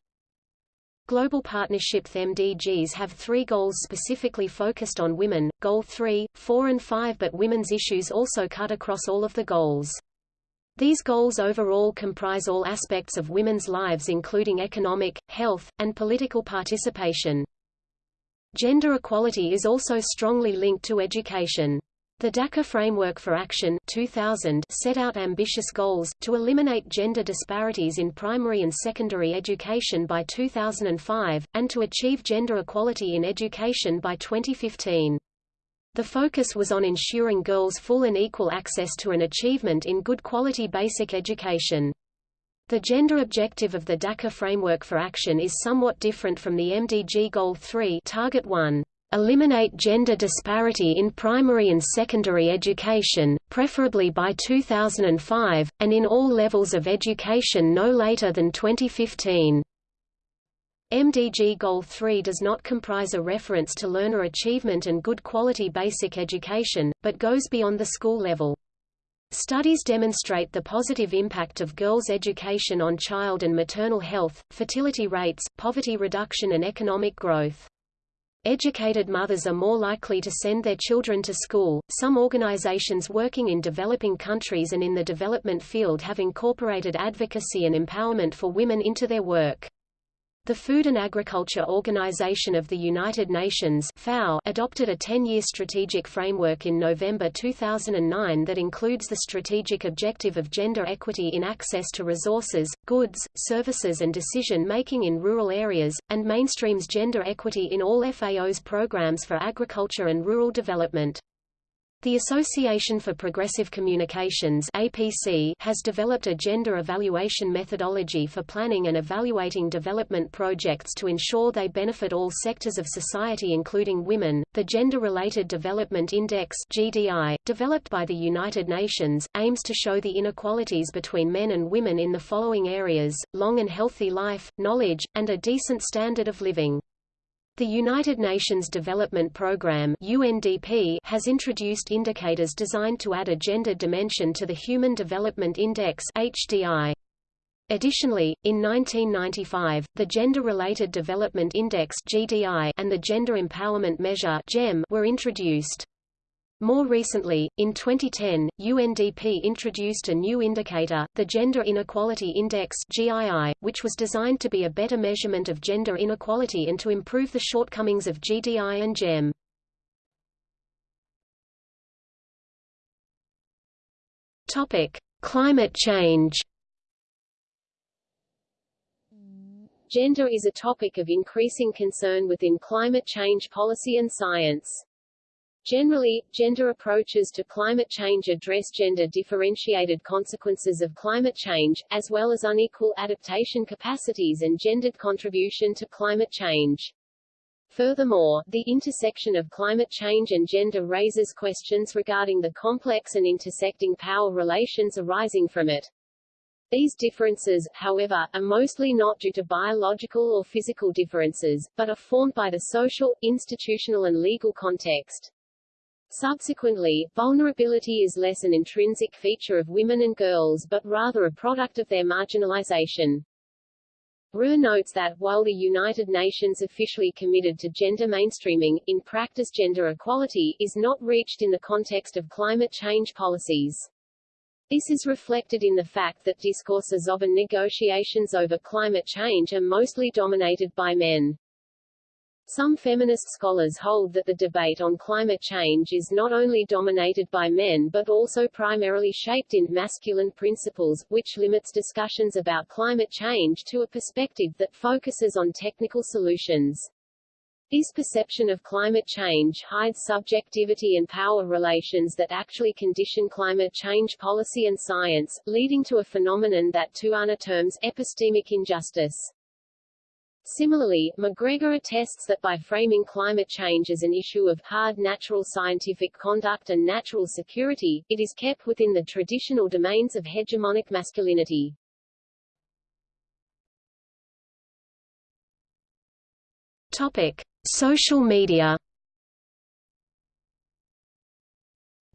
Global Partnership MDGs have three goals specifically focused on women, Goal 3, 4 and 5 but women's issues also cut across all of the goals. These goals overall comprise all aspects of women's lives including economic, health, and political participation. Gender equality is also strongly linked to education. The Dakar Framework for Action 2000 set out ambitious goals, to eliminate gender disparities in primary and secondary education by 2005, and to achieve gender equality in education by 2015. The focus was on ensuring girls full and equal access to an achievement in good quality basic education. The gender objective of the Dakar Framework for Action is somewhat different from the MDG Goal 3 Target 1. Eliminate gender disparity in primary and secondary education, preferably by 2005, and in all levels of education no later than 2015. MDG Goal 3 does not comprise a reference to learner achievement and good quality basic education, but goes beyond the school level. Studies demonstrate the positive impact of girls' education on child and maternal health, fertility rates, poverty reduction and economic growth. Educated mothers are more likely to send their children to school. Some organizations working in developing countries and in the development field have incorporated advocacy and empowerment for women into their work. The Food and Agriculture Organization of the United Nations FAO adopted a 10-year strategic framework in November 2009 that includes the strategic objective of gender equity in access to resources, goods, services and decision-making in rural areas, and mainstreams gender equity in all FAO's programs for agriculture and rural development. The Association for Progressive Communications APC has developed a gender evaluation methodology for planning and evaluating development projects to ensure they benefit all sectors of society including women. The Gender-Related Development Index GDI, developed by the United Nations, aims to show the inequalities between men and women in the following areas: long and healthy life, knowledge, and a decent standard of living. The United Nations Development Programme UNDP has introduced indicators designed to add a gender dimension to the Human Development Index HDI. Additionally, in 1995, the Gender-Related Development Index GDI and the Gender Empowerment Measure GEM were introduced. More recently, in 2010, UNDP introduced a new indicator, the Gender Inequality Index GII, which was designed to be a better measurement of gender inequality and to improve the shortcomings of GDI and GEM. Topic: Climate change. Gender is a topic of increasing concern within climate change policy and science. Generally, gender approaches to climate change address gender-differentiated consequences of climate change, as well as unequal adaptation capacities and gendered contribution to climate change. Furthermore, the intersection of climate change and gender raises questions regarding the complex and intersecting power relations arising from it. These differences, however, are mostly not due to biological or physical differences, but are formed by the social, institutional and legal context. Subsequently, vulnerability is less an intrinsic feature of women and girls but rather a product of their marginalization. Ruhr notes that, while the United Nations officially committed to gender mainstreaming, in practice gender equality is not reached in the context of climate change policies. This is reflected in the fact that discourses of and negotiations over climate change are mostly dominated by men. Some feminist scholars hold that the debate on climate change is not only dominated by men but also primarily shaped in masculine principles, which limits discussions about climate change to a perspective that focuses on technical solutions. This perception of climate change hides subjectivity and power relations that actually condition climate change policy and science, leading to a phenomenon that Tuana terms epistemic injustice. Similarly, MacGregor attests that by framing climate change as an issue of hard natural scientific conduct and natural security, it is kept within the traditional domains of hegemonic masculinity. Topic: Social media.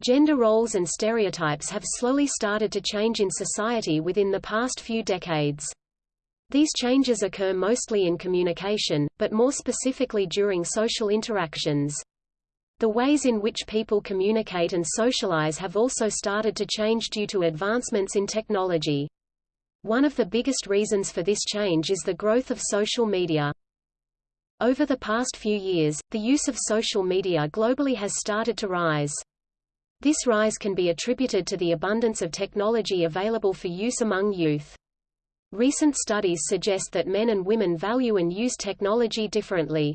Gender roles and stereotypes have slowly started to change in society within the past few decades. These changes occur mostly in communication, but more specifically during social interactions. The ways in which people communicate and socialize have also started to change due to advancements in technology. One of the biggest reasons for this change is the growth of social media. Over the past few years, the use of social media globally has started to rise. This rise can be attributed to the abundance of technology available for use among youth. Recent studies suggest that men and women value and use technology differently.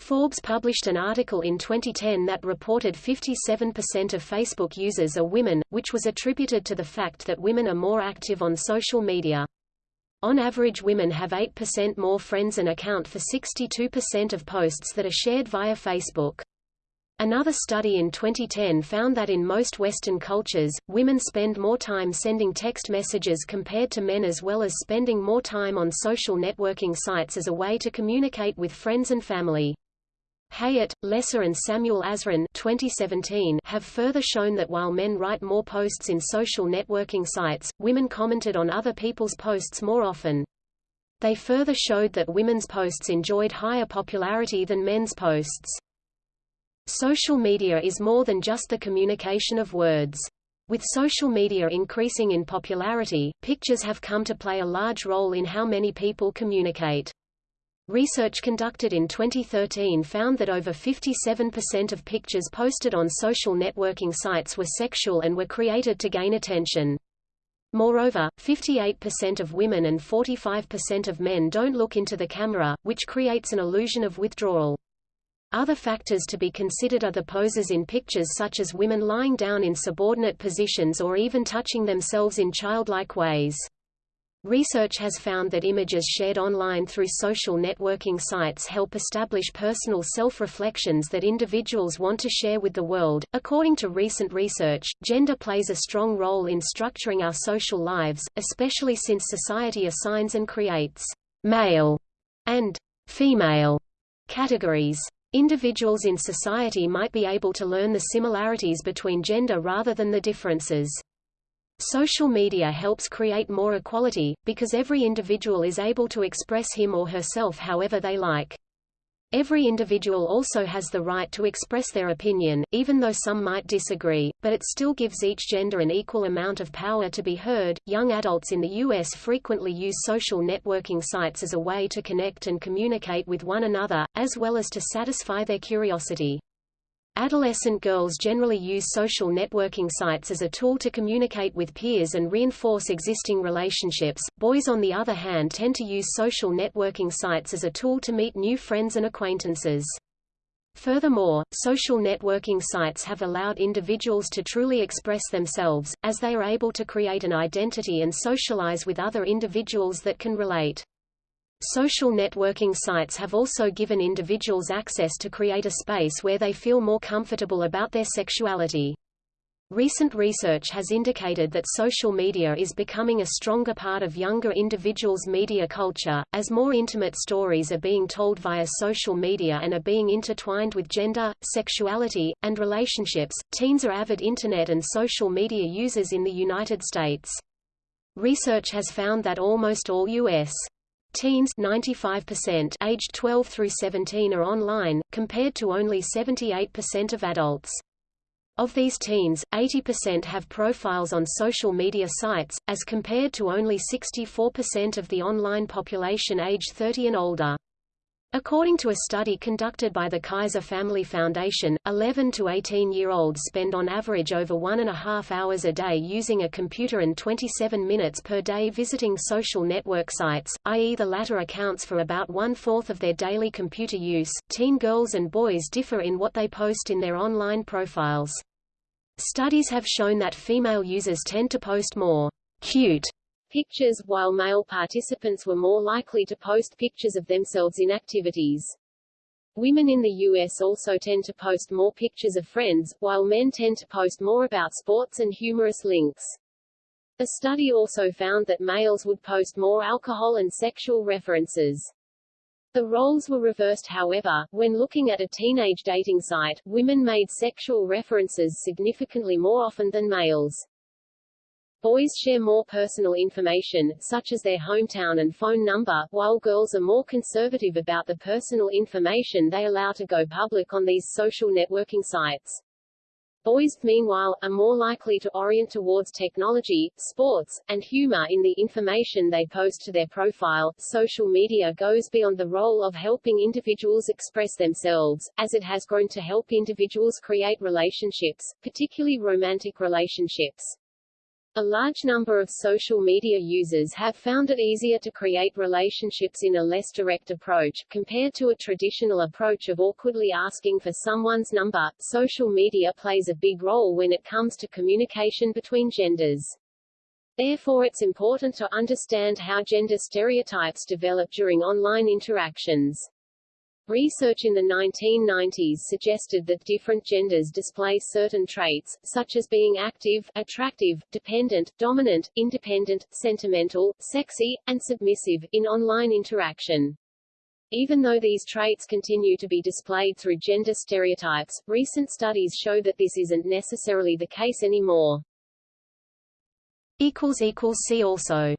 Forbes published an article in 2010 that reported 57% of Facebook users are women, which was attributed to the fact that women are more active on social media. On average women have 8% more friends and account for 62% of posts that are shared via Facebook. Another study in 2010 found that in most Western cultures, women spend more time sending text messages compared to men as well as spending more time on social networking sites as a way to communicate with friends and family. Hayat, Lesser and Samuel-Azran 2017 have further shown that while men write more posts in social networking sites, women commented on other people's posts more often. They further showed that women's posts enjoyed higher popularity than men's posts. Social media is more than just the communication of words. With social media increasing in popularity, pictures have come to play a large role in how many people communicate. Research conducted in 2013 found that over 57% of pictures posted on social networking sites were sexual and were created to gain attention. Moreover, 58% of women and 45% of men don't look into the camera, which creates an illusion of withdrawal. Other factors to be considered are the poses in pictures such as women lying down in subordinate positions or even touching themselves in childlike ways. Research has found that images shared online through social networking sites help establish personal self-reflections that individuals want to share with the world. According to recent research, gender plays a strong role in structuring our social lives, especially since society assigns and creates male and female categories. Individuals in society might be able to learn the similarities between gender rather than the differences. Social media helps create more equality, because every individual is able to express him or herself however they like. Every individual also has the right to express their opinion, even though some might disagree, but it still gives each gender an equal amount of power to be heard. Young adults in the U.S. frequently use social networking sites as a way to connect and communicate with one another, as well as to satisfy their curiosity. Adolescent girls generally use social networking sites as a tool to communicate with peers and reinforce existing relationships. Boys on the other hand tend to use social networking sites as a tool to meet new friends and acquaintances. Furthermore, social networking sites have allowed individuals to truly express themselves, as they are able to create an identity and socialize with other individuals that can relate. Social networking sites have also given individuals access to create a space where they feel more comfortable about their sexuality. Recent research has indicated that social media is becoming a stronger part of younger individuals' media culture, as more intimate stories are being told via social media and are being intertwined with gender, sexuality, and relationships. Teens are avid internet and social media users in the United States. Research has found that almost all U.S. Teens 95% aged 12 through 17 are online, compared to only 78% of adults. Of these teens, 80% have profiles on social media sites, as compared to only 64% of the online population aged 30 and older. According to a study conducted by the Kaiser Family Foundation, 11 to 18-year-olds spend on average over one and a half hours a day using a computer and 27 minutes per day visiting social network sites, i.e. the latter accounts for about one-fourth of their daily computer use. Teen girls and boys differ in what they post in their online profiles. Studies have shown that female users tend to post more cute pictures, while male participants were more likely to post pictures of themselves in activities. Women in the U.S. also tend to post more pictures of friends, while men tend to post more about sports and humorous links. A study also found that males would post more alcohol and sexual references. The roles were reversed however, when looking at a teenage dating site, women made sexual references significantly more often than males. Boys share more personal information, such as their hometown and phone number, while girls are more conservative about the personal information they allow to go public on these social networking sites. Boys, meanwhile, are more likely to orient towards technology, sports, and humor in the information they post to their profile. Social media goes beyond the role of helping individuals express themselves, as it has grown to help individuals create relationships, particularly romantic relationships. A large number of social media users have found it easier to create relationships in a less direct approach, compared to a traditional approach of awkwardly asking for someone's number. Social media plays a big role when it comes to communication between genders. Therefore it's important to understand how gender stereotypes develop during online interactions. Research in the 1990s suggested that different genders display certain traits, such as being active, attractive, dependent, dominant, independent, sentimental, sexy, and submissive, in online interaction. Even though these traits continue to be displayed through gender stereotypes, recent studies show that this isn't necessarily the case anymore. See also